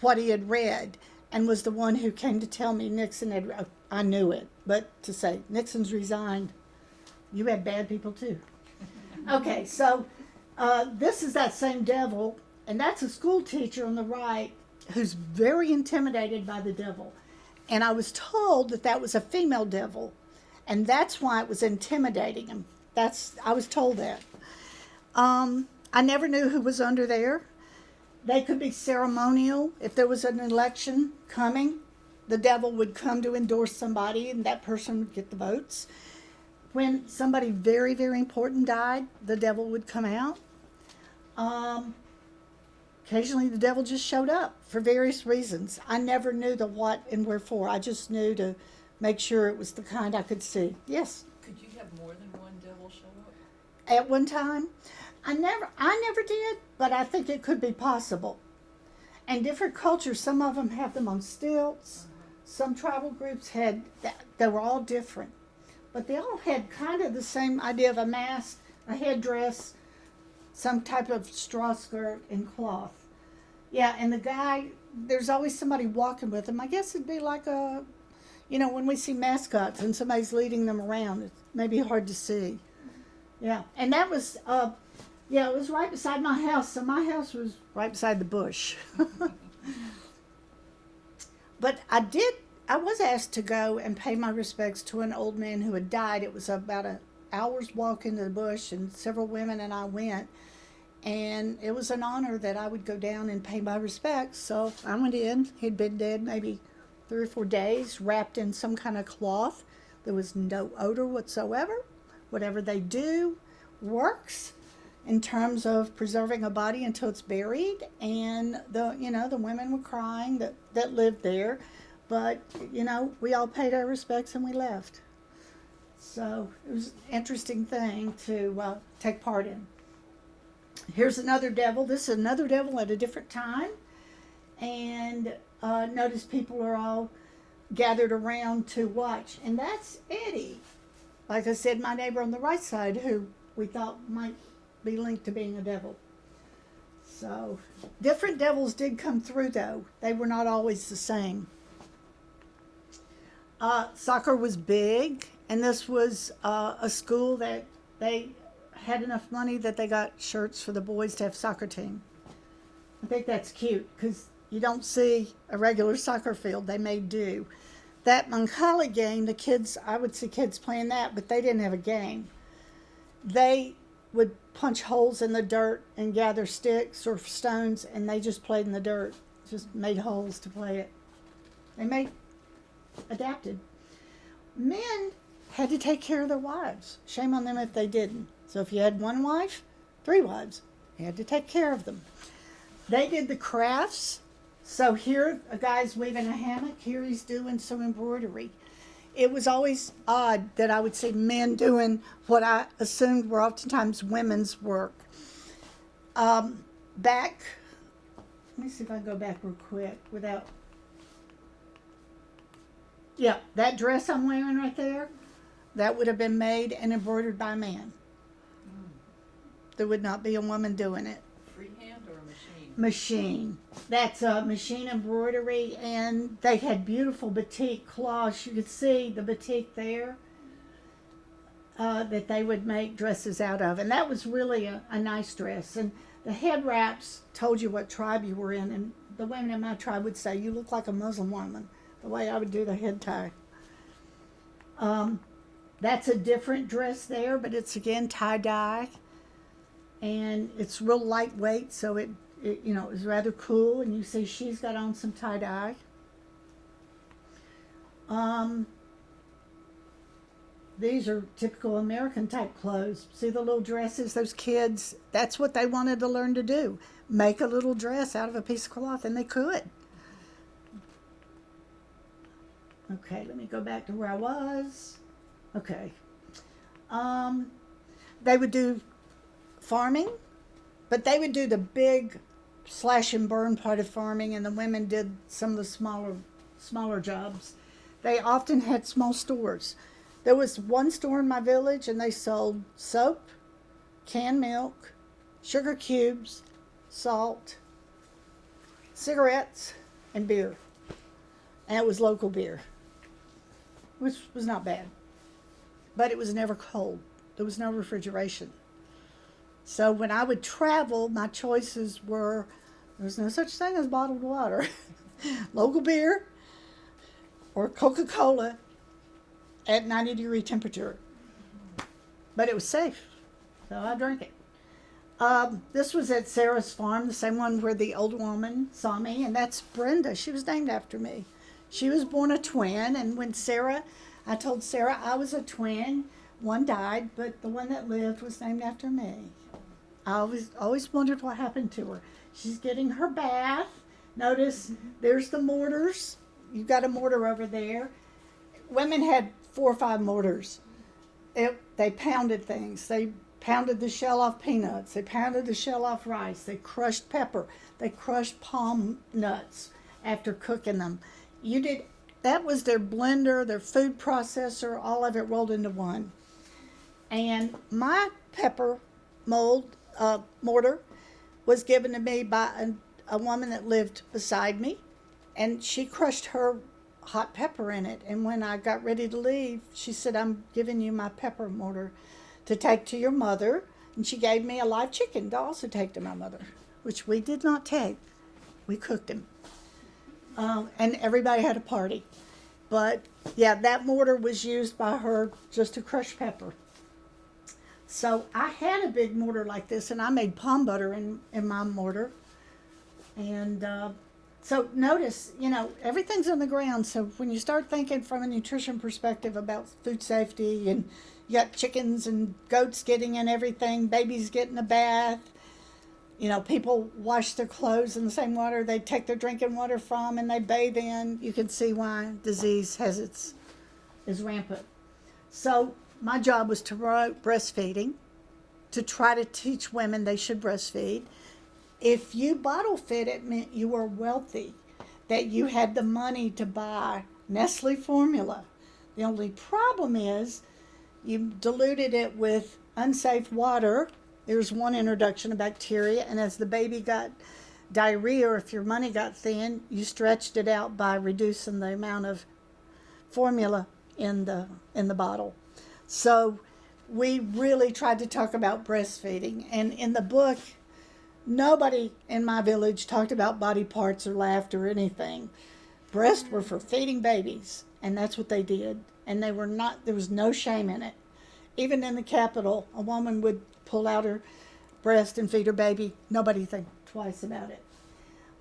what he had read, and was the one who came to tell me Nixon had. I knew it, but to say Nixon's resigned, you had bad people too. Okay, so uh, this is that same devil, and that's a school teacher on the right who's very intimidated by the devil. And I was told that that was a female devil, and that's why it was intimidating him. That's I was told that. Um, I never knew who was under there. They could be ceremonial. If there was an election coming, the devil would come to endorse somebody, and that person would get the votes when somebody very, very important died, the devil would come out. Um, occasionally, the devil just showed up for various reasons. I never knew the what and wherefore. I just knew to make sure it was the kind I could see. Yes. Could you have more than one devil show up? At one time, I never, I never did, but I think it could be possible. And different cultures, some of them have them on stilts. Some tribal groups had, they were all different but they all had kind of the same idea of a mask, a headdress, some type of straw skirt and cloth. Yeah, and the guy, there's always somebody walking with him. I guess it'd be like a, you know, when we see mascots and somebody's leading them around, it may be hard to see. Yeah, and that was, uh, yeah, it was right beside my house. So my house was right beside the bush. but I did I was asked to go and pay my respects to an old man who had died. It was about an hour's walk into the bush, and several women and I went. And it was an honor that I would go down and pay my respects. So I went in. He'd been dead maybe three or four days, wrapped in some kind of cloth. There was no odor whatsoever. Whatever they do works in terms of preserving a body until it's buried. And the you know the women were crying that that lived there. But, you know, we all paid our respects and we left. So it was an interesting thing to uh, take part in. Here's another devil. This is another devil at a different time. And uh, notice people are all gathered around to watch. And that's Eddie. Like I said, my neighbor on the right side who we thought might be linked to being a devil. So, different devils did come through though. They were not always the same. Uh, soccer was big, and this was uh, a school that they had enough money that they got shirts for the boys to have soccer team. I think that's cute because you don't see a regular soccer field. They may do. That mancala game, the kids, I would see kids playing that, but they didn't have a game. They would punch holes in the dirt and gather sticks or stones, and they just played in the dirt, just made holes to play it. They made adapted. Men had to take care of their wives. Shame on them if they didn't. So if you had one wife, three wives, you had to take care of them. They did the crafts. So here a guy's weaving a hammock, here he's doing some embroidery. It was always odd that I would see men doing what I assumed were oftentimes women's work. Um, back, let me see if I can go back real quick without yeah, that dress I'm wearing right there, that would have been made and embroidered by a man. There would not be a woman doing it. Machine? That's a machine embroidery, and they had beautiful batik cloths. You could see the batik there uh, that they would make dresses out of, and that was really a, a nice dress. And the head wraps told you what tribe you were in, and the women in my tribe would say, "You look like a Muslim woman." The way I would do the head tie. Um, that's a different dress there, but it's again tie dye, and it's real lightweight, so it, it you know is rather cool. And you say she's got on some tie dye. Um, these are typical American type clothes. See the little dresses, those kids, that's what they wanted to learn to do. Make a little dress out of a piece of cloth, and they could. Okay, let me go back to where I was. Okay. Um, they would do farming, but they would do the big slash and burn part of farming, and the women did some of the smaller, smaller jobs. They often had small stores. There was one store in my village, and they sold soap, canned milk, sugar cubes, salt, cigarettes, and beer. And it was local beer which was not bad. But it was never cold. There was no refrigeration. So when I would travel, my choices were there was no such thing as bottled water, local beer, or Coca Cola at 90 degree temperature. But it was safe, so I drank it. Um, this was at Sarah's farm, the same one where the old woman saw me, and that's Brenda. She was named after me. She was born a twin, and when Sarah, I told Sarah I was a twin. One died, but the one that lived was named after me. I always always wondered what happened to her. She's getting her bath. Notice there's the mortars. You've got a mortar over there. Women had four or five mortars. It, they pounded things. They pounded the shell off peanuts. They pounded the shell off rice. They crushed pepper. They crushed palm nuts after cooking them you did that was their blender, their food processor, all of it rolled into one. And my pepper mold uh, mortar was given to me by a, a woman that lived beside me, and she crushed her hot pepper in it. And when I got ready to leave, she said, "I'm giving you my pepper mortar to take to your mother." And she gave me a live chicken to also take to my mother, which we did not take. We cooked him um, and everybody had a party. But yeah, that mortar was used by her just to crush pepper. So I had a big mortar like this, and I made palm butter in, in my mortar. And uh, so notice, you know, everything's on the ground. So when you start thinking from a nutrition perspective about food safety, and you got chickens and goats getting in everything, babies getting a bath, you know, people wash their clothes in the same water they take their drinking water from and they bathe in. You can see why disease has its is rampant. So my job was to promote breastfeeding, to try to teach women they should breastfeed. If you bottle fed, it meant you were wealthy, that you had the money to buy Nestle formula. The only problem is You diluted it with unsafe water. There's one introduction of bacteria, and as the baby got diarrhea or if your money got thin, you stretched it out by reducing the amount of formula in the in the bottle. So we really tried to talk about breastfeeding, and in the book, nobody in my village talked about body parts or laughed or anything. Breasts were for feeding babies, and that's what they did. And they were not. There was no shame in it. Even in the capital, a woman would pull out her breast and feed her baby. Nobody think twice about it.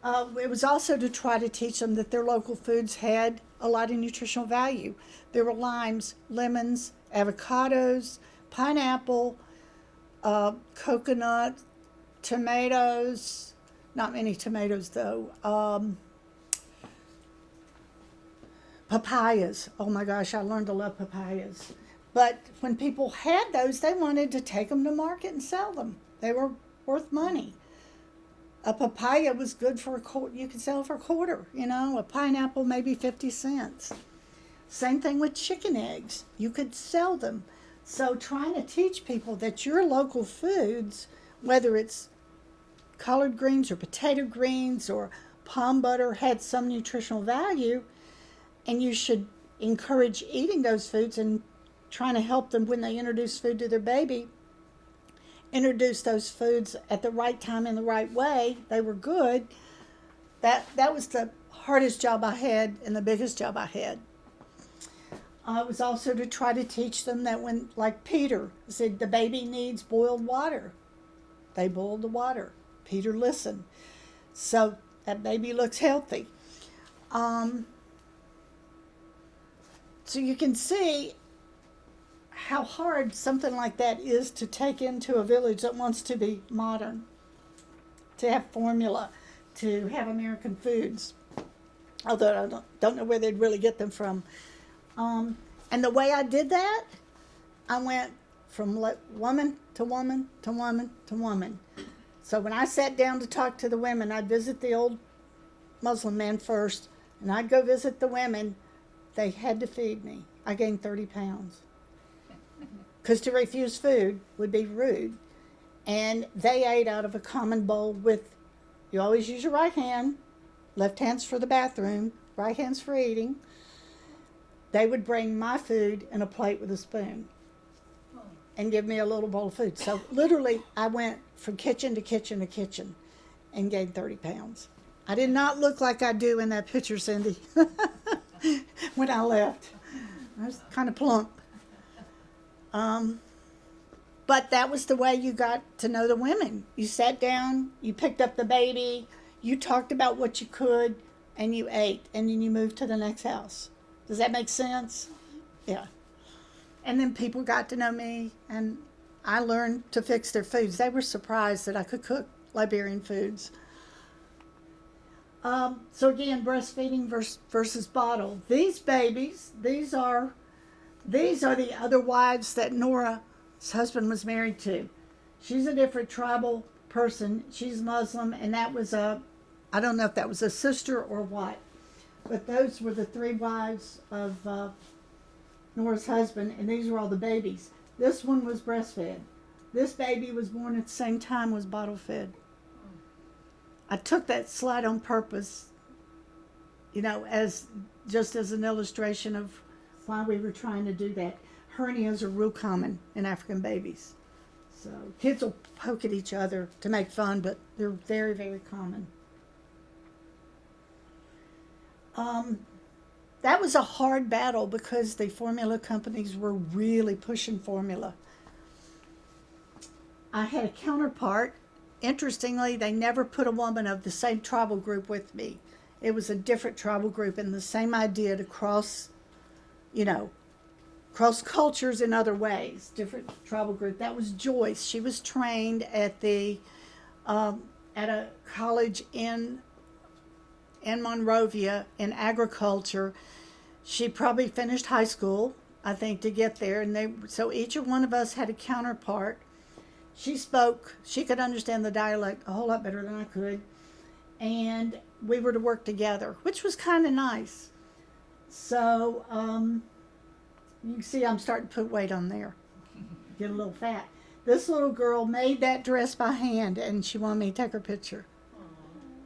Uh, it was also to try to teach them that their local foods had a lot of nutritional value. There were limes, lemons, avocados, pineapple, uh, coconut, tomatoes. Not many tomatoes though. Um, papayas. Oh my gosh, I learned to love papayas. But when people had those, they wanted to take them to market and sell them. They were worth money. A papaya was good for a quarter. You could sell for a quarter. You know, a pineapple maybe fifty cents. Same thing with chicken eggs. You could sell them. So trying to teach people that your local foods, whether it's collard greens or potato greens or palm butter, had some nutritional value, and you should encourage eating those foods and trying to help them when they introduce food to their baby introduce those foods at the right time in the right way they were good that that was the hardest job i had and the biggest job i had uh, it was also to try to teach them that when like peter said the baby needs boiled water they boiled the water peter listened so that baby looks healthy um, so you can see how hard something like that is to take into a village that wants to be modern, to have formula, to have American foods. Although I don't, don't know where they'd really get them from. Um, and the way I did that, I went from woman to woman to woman to woman. So when I sat down to talk to the women, I'd visit the old Muslim man first, and I'd go visit the women. They had to feed me. I gained 30 pounds because to refuse food would be rude. And they ate out of a common bowl with, you always use your right hand, left hand's for the bathroom, right hand's for eating. They would bring my food in a plate with a spoon and give me a little bowl of food. So literally, I went from kitchen to kitchen to kitchen and gained 30 pounds. I did not look like I do in that picture, Cindy, when I left. I was kind of plump. Um, but that was the way you got to know the women. You sat down, you picked up the baby, you talked about what you could, and you ate, and then you moved to the next house. Does that make sense? Yeah. And then people got to know me, and I learned to fix their foods. They were surprised that I could cook Liberian foods. Um, so again, breastfeeding versus, versus bottle. These babies, these are these are the other wives that Nora's husband was married to. She's a different tribal person. She's Muslim, and that was a, I don't know if that was a sister or what, but those were the three wives of uh, Nora's husband, and these were all the babies. This one was breastfed. This baby was born at the same time was bottle fed. I took that slide on purpose, you know, as just as an illustration of why we were trying to do that. Hernias are real common in African babies. So kids will poke at each other to make fun, but they're very, very common. Um, that was a hard battle because the formula companies were really pushing formula. I had a counterpart. Interestingly, they never put a woman of the same tribal group with me. It was a different tribal group and the same idea to cross you know, cross cultures in other ways, different tribal group. That was Joyce. She was trained at the um, at a college in in Monrovia in agriculture. She probably finished high school, I think, to get there, and they so each one of us had a counterpart. She spoke. She could understand the dialect a whole lot better than I could, and we were to work together, which was kind of nice. So um, You can see I'm starting to put weight on there. Get a little fat. This little girl made that dress by hand and she wanted me to take her picture.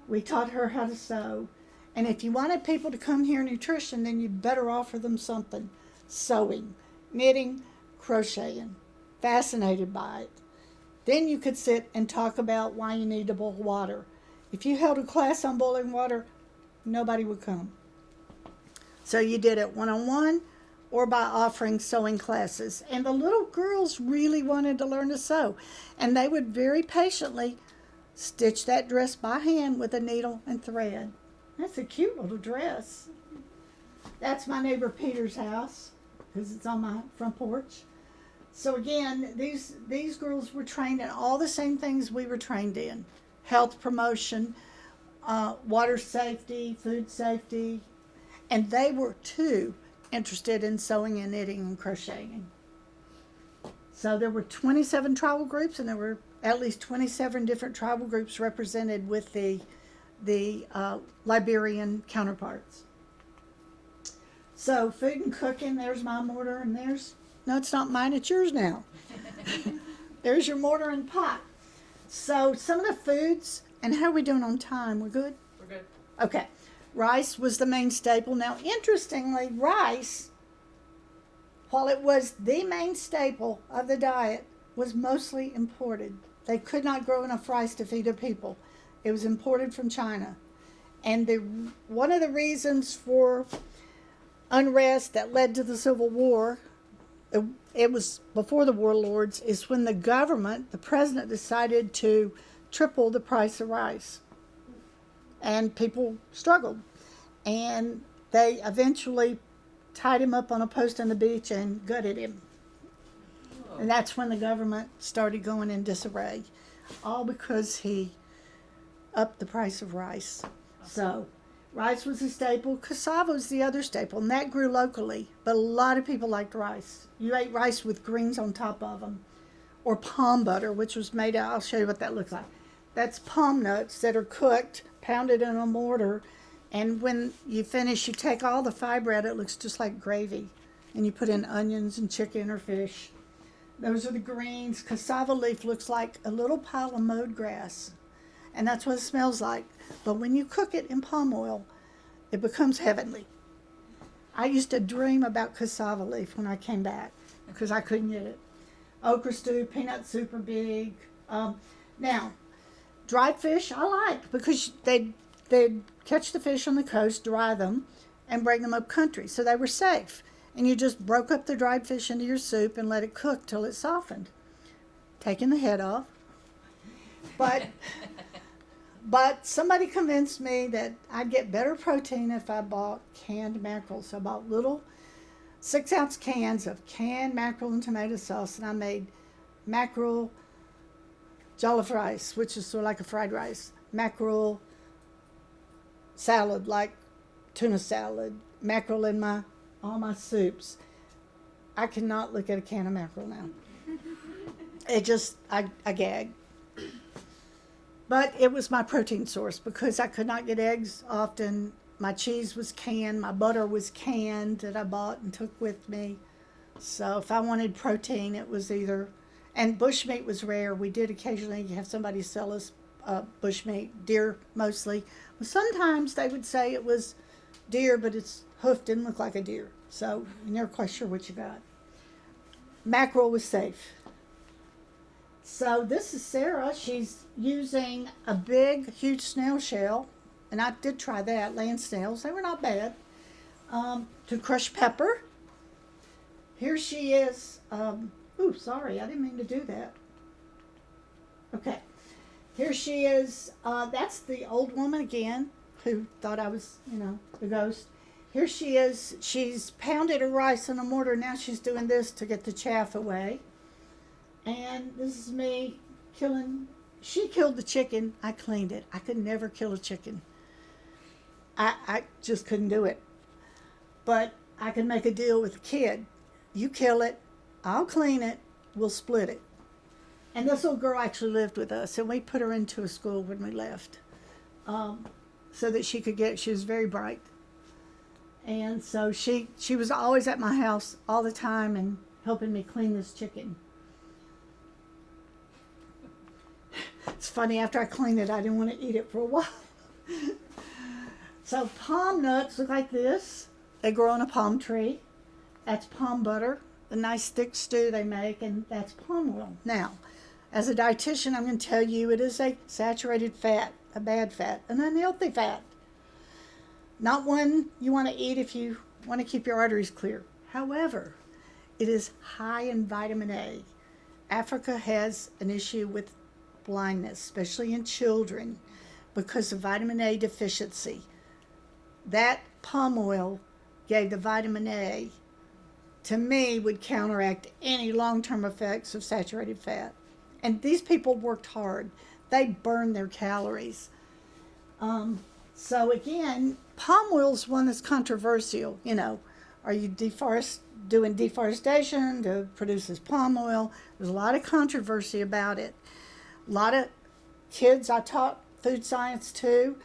We taught her how to sew. And if you wanted people to come here nutrition, then you better offer them something. Sewing, knitting, crocheting. Fascinated by it. Then you could sit and talk about why you need to boil water. If you held a class on boiling water, nobody would come. So you did it one on one or by offering sewing classes. And the little girls really wanted to learn to sew. And they would very patiently stitch that dress by hand with a needle and thread. That's a cute little dress. That's my neighbor Peter's house because it's on my front porch. So again, these these girls were trained in all the same things we were trained in: health promotion, uh, water safety, food safety, and they were too interested in sewing and knitting and crocheting. So there were 27 tribal groups, and there were at least 27 different tribal groups represented with the the uh, Liberian counterparts. So food and cooking. There's my mortar, and there's no, it's not mine. It's yours now. there's your mortar and pot. So some of the foods, and how are we doing on time? We're good. We're good. Okay. Rice was the main staple. Now, interestingly, rice, while it was the main staple of the diet, was mostly imported. They could not grow enough rice to feed their people. It was imported from China. And the one of the reasons for unrest that led to the Civil War, it, it was before the warlords, is when the government, the president, decided to triple the price of rice and people struggled. And they eventually tied him up on a post on the beach and gutted him. Oh. And that's when the government started going in disarray, all because he upped the price of rice. So, rice was a staple. Cassava was the other staple, and that grew locally. But a lot of people liked rice. You ate rice with greens on top of them, or palm butter, which was made out. I'll show you what that looks like. That's palm nuts that are cooked pounded in a mortar. And when you finish, you take all the fiber out. It looks just like gravy. And you put in onions and chicken or fish. Those are the greens. Cassava leaf looks like a little pile of mowed grass. And that's what it smells like. But when you cook it in palm oil, it becomes heavenly. I used to dream about cassava leaf when I came back because I couldn't get it. Okra stew, peanut super big. Um, now, dried fish I like because they'd, they'd catch the fish on the coast, dry them, and bring them up country. So they were safe. And you just broke up the dried fish into your soup and let it cook till it softened. Taking the head off. But but somebody convinced me that I'd get better protein if I bought canned mackerel. So I bought little six ounce cans of canned mackerel and tomato sauce and I made mackerel jollof rice, which is sort of like a fried rice, mackerel salad, like tuna salad, mackerel in my all my soups. I cannot look at a can of mackerel now. It just I, I gag. But it was my protein source because I could not get eggs often. My cheese was canned, my butter was canned that I bought and took with me. So if I wanted protein, it was either and bushmeat was rare. We did occasionally have somebody sell us uh, bushmeat, deer mostly. But sometimes they would say it was deer, but its hoof didn't look like a deer. So you're never quite sure what you got. Mackerel was safe. So this is Sarah. She's using a big, huge snail shell, and I did try that, land snails. They were not bad. Um, to crush pepper. Here she is. Um, Ooh, sorry, I didn't mean to do that. Okay, here she is. Uh, that's the old woman again who thought I was, you know, the ghost. Here she is. She's pounded her rice in a mortar. Now she's doing this to get the chaff away. And this is me killing. She killed the chicken. I cleaned it. I could never kill a chicken. I, I just couldn't do it. But I can make a deal with a kid. You kill it, I'll clean it, we'll split it. And this little girl actually lived with us, and we put her into a school when we left um, so that she could get, she was very bright. And so she she was always at my house all the time and helping me clean this chicken. It's funny after I cleaned it, I didn't want to eat it for a while. so palm nuts look like this. They grow on a palm tree. That's palm butter, the nice thick stew they make, and that's palm oil. Now, as a dietitian, I'm going to tell you it is a saturated fat, a bad fat, an unhealthy fat. Not one you want to eat if you want to keep your arteries clear. However, it is high in vitamin A. Africa has an issue with blindness, especially in children, because of vitamin A deficiency. That palm oil gave the vitamin A, to me, would counteract any long term effects of saturated fat. And these people worked hard, they burn their calories. Um, so, again, palm oil is one that's controversial. You know, are you deforest, doing deforestation to produce this palm oil? There's a lot of controversy about it. A lot of kids I taught food science to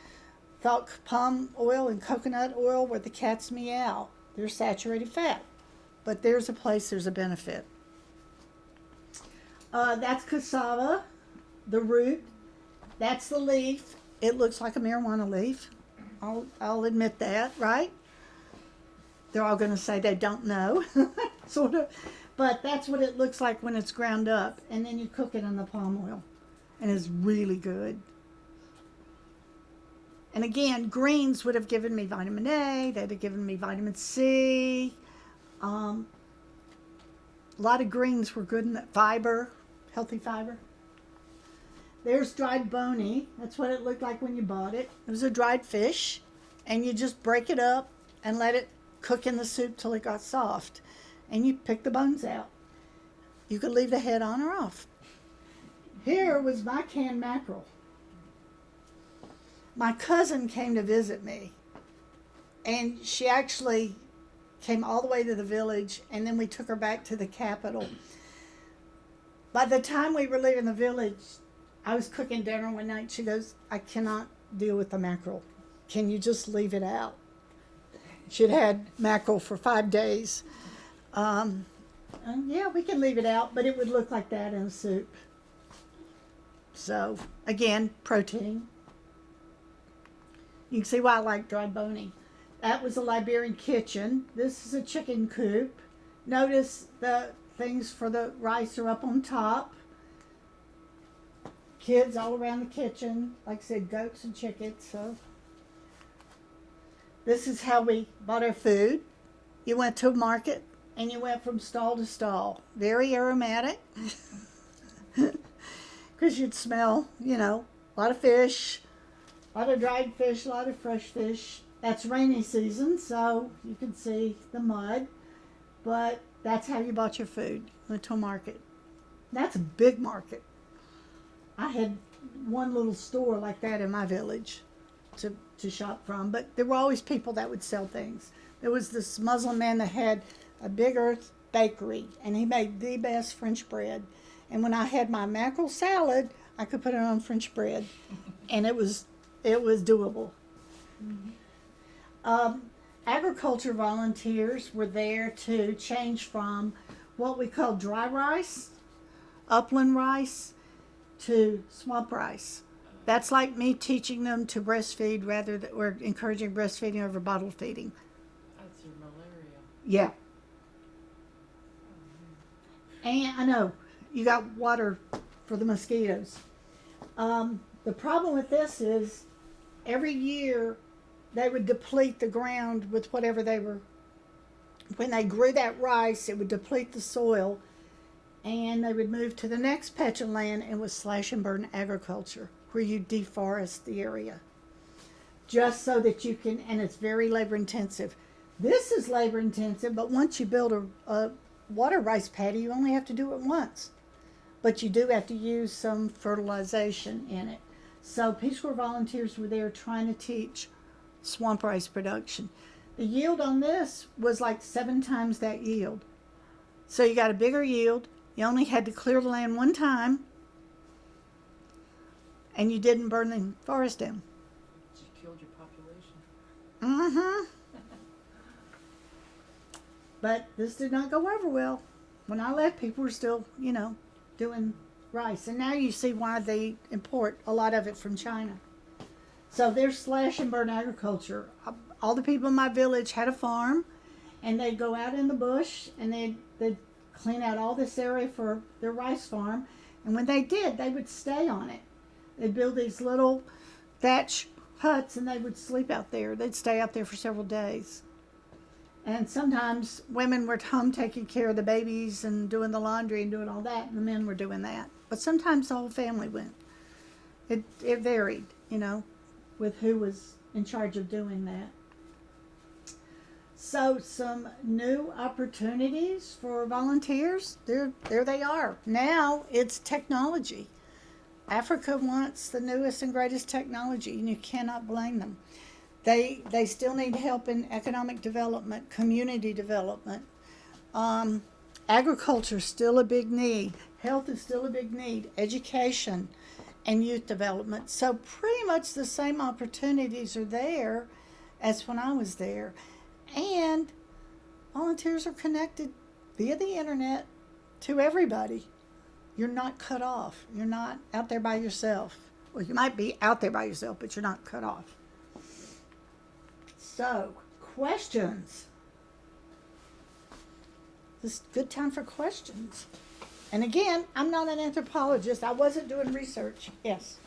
thought palm oil and coconut oil were the cat's meow. They're saturated fat, but there's a place, there's a benefit. Uh, that's cassava, the root. That's the leaf. It looks like a marijuana leaf. I'll, I'll admit that, right? They're all going to say they don't know, sort of. But that's what it looks like when it's ground up. And then you cook it in the palm oil. And it's really good. And again, greens would have given me vitamin A, they'd have given me vitamin C. Um, a lot of greens were good in that fiber, healthy fiber. There's dried bony. That's what it looked like when you bought it. It was a dried fish, and you just break it up and let it cook in the soup till it got soft. And you pick the bones out. You could leave the head on or off. Here was my canned mackerel. My cousin came to visit me, and she actually came all the way to the village, and then we took her back to the capital. By the time we were leaving the village, I was cooking dinner one night. She goes, I cannot deal with the mackerel. Can you just leave it out? She'd had mackerel for five days. Um, yeah, we can leave it out, but it would look like that in a soup. So, again, protein. You can see why I like dry bony. That was a Liberian kitchen. This is a chicken coop. Notice the things for the rice are up on top. Kids all around the kitchen. Like I said, goats and chickens. So this is how we bought our food. You went to a market and you went from stall to stall. Very aromatic. Because you'd smell, you know, a lot of fish, a lot of dried fish, a lot of fresh fish. That's rainy season, so you can see the mud. But that's how you bought your food. Went to a market. That's a big market. I had one little store like that in my village to, to shop from, but there were always people that would sell things. There was this Muslim man that had a big earth bakery, and he made the best French bread. And when I had my mackerel salad, I could put it on French bread, and it was it was doable. Um, agriculture volunteers were there to change from what we call dry rice, upland rice, to swamp rice. That's like me teaching them to breastfeed rather than or encouraging breastfeeding over bottle feeding. That's your malaria. Yeah. And I know you got water for the mosquitoes. Um, the problem with this is every year they would deplete the ground with whatever they were. When they grew that rice, it would deplete the soil, and they would move to the next patch of land and would slash and burn agriculture, where you deforest the area, just so that you can. And it's very labor intensive. This is labor intensive, but once you build a, a water rice paddy, you only have to do it once. But you do have to use some fertilization in it. So Peace Corps volunteers were there trying to teach swamp rice production. The yield on this was like seven times that yield. So you got a bigger yield. You only had to clear the land one time. And you didn't burn the forest down. You killed your population. Mm-hmm. But this did not go over well. When I left, people were still, you know, doing rice. And now you see why they import a lot of it from China. So there's slash and burn agriculture. All the people in my village had a farm, and they'd go out in the bush and they'd, they'd clean out all this area for their rice farm. And when they did, they would stay on it. They'd build these little thatch huts and they would sleep out there. They'd stay out there for several days. And sometimes women were home taking care of the babies and doing the laundry and doing all that, and the men were doing that. But sometimes the whole family went. It, it varied, you know, with who was in charge of doing that. So some new opportunities for volunteers. There, there they are. Now it's technology. Africa wants the newest and greatest technology, and you cannot blame them. They they still need help in economic development, community development. Um, agriculture is still a big need. Health is still a big need. Education and youth development. So pretty much the same opportunities are there as when I was there. And volunteers are connected via the internet to everybody. You're not cut off. You're not out there by yourself. Well, you might be out there by yourself, but you're not cut off. So, questions. This is good time for questions. And again, I'm not an anthropologist. I wasn't doing research. Yes.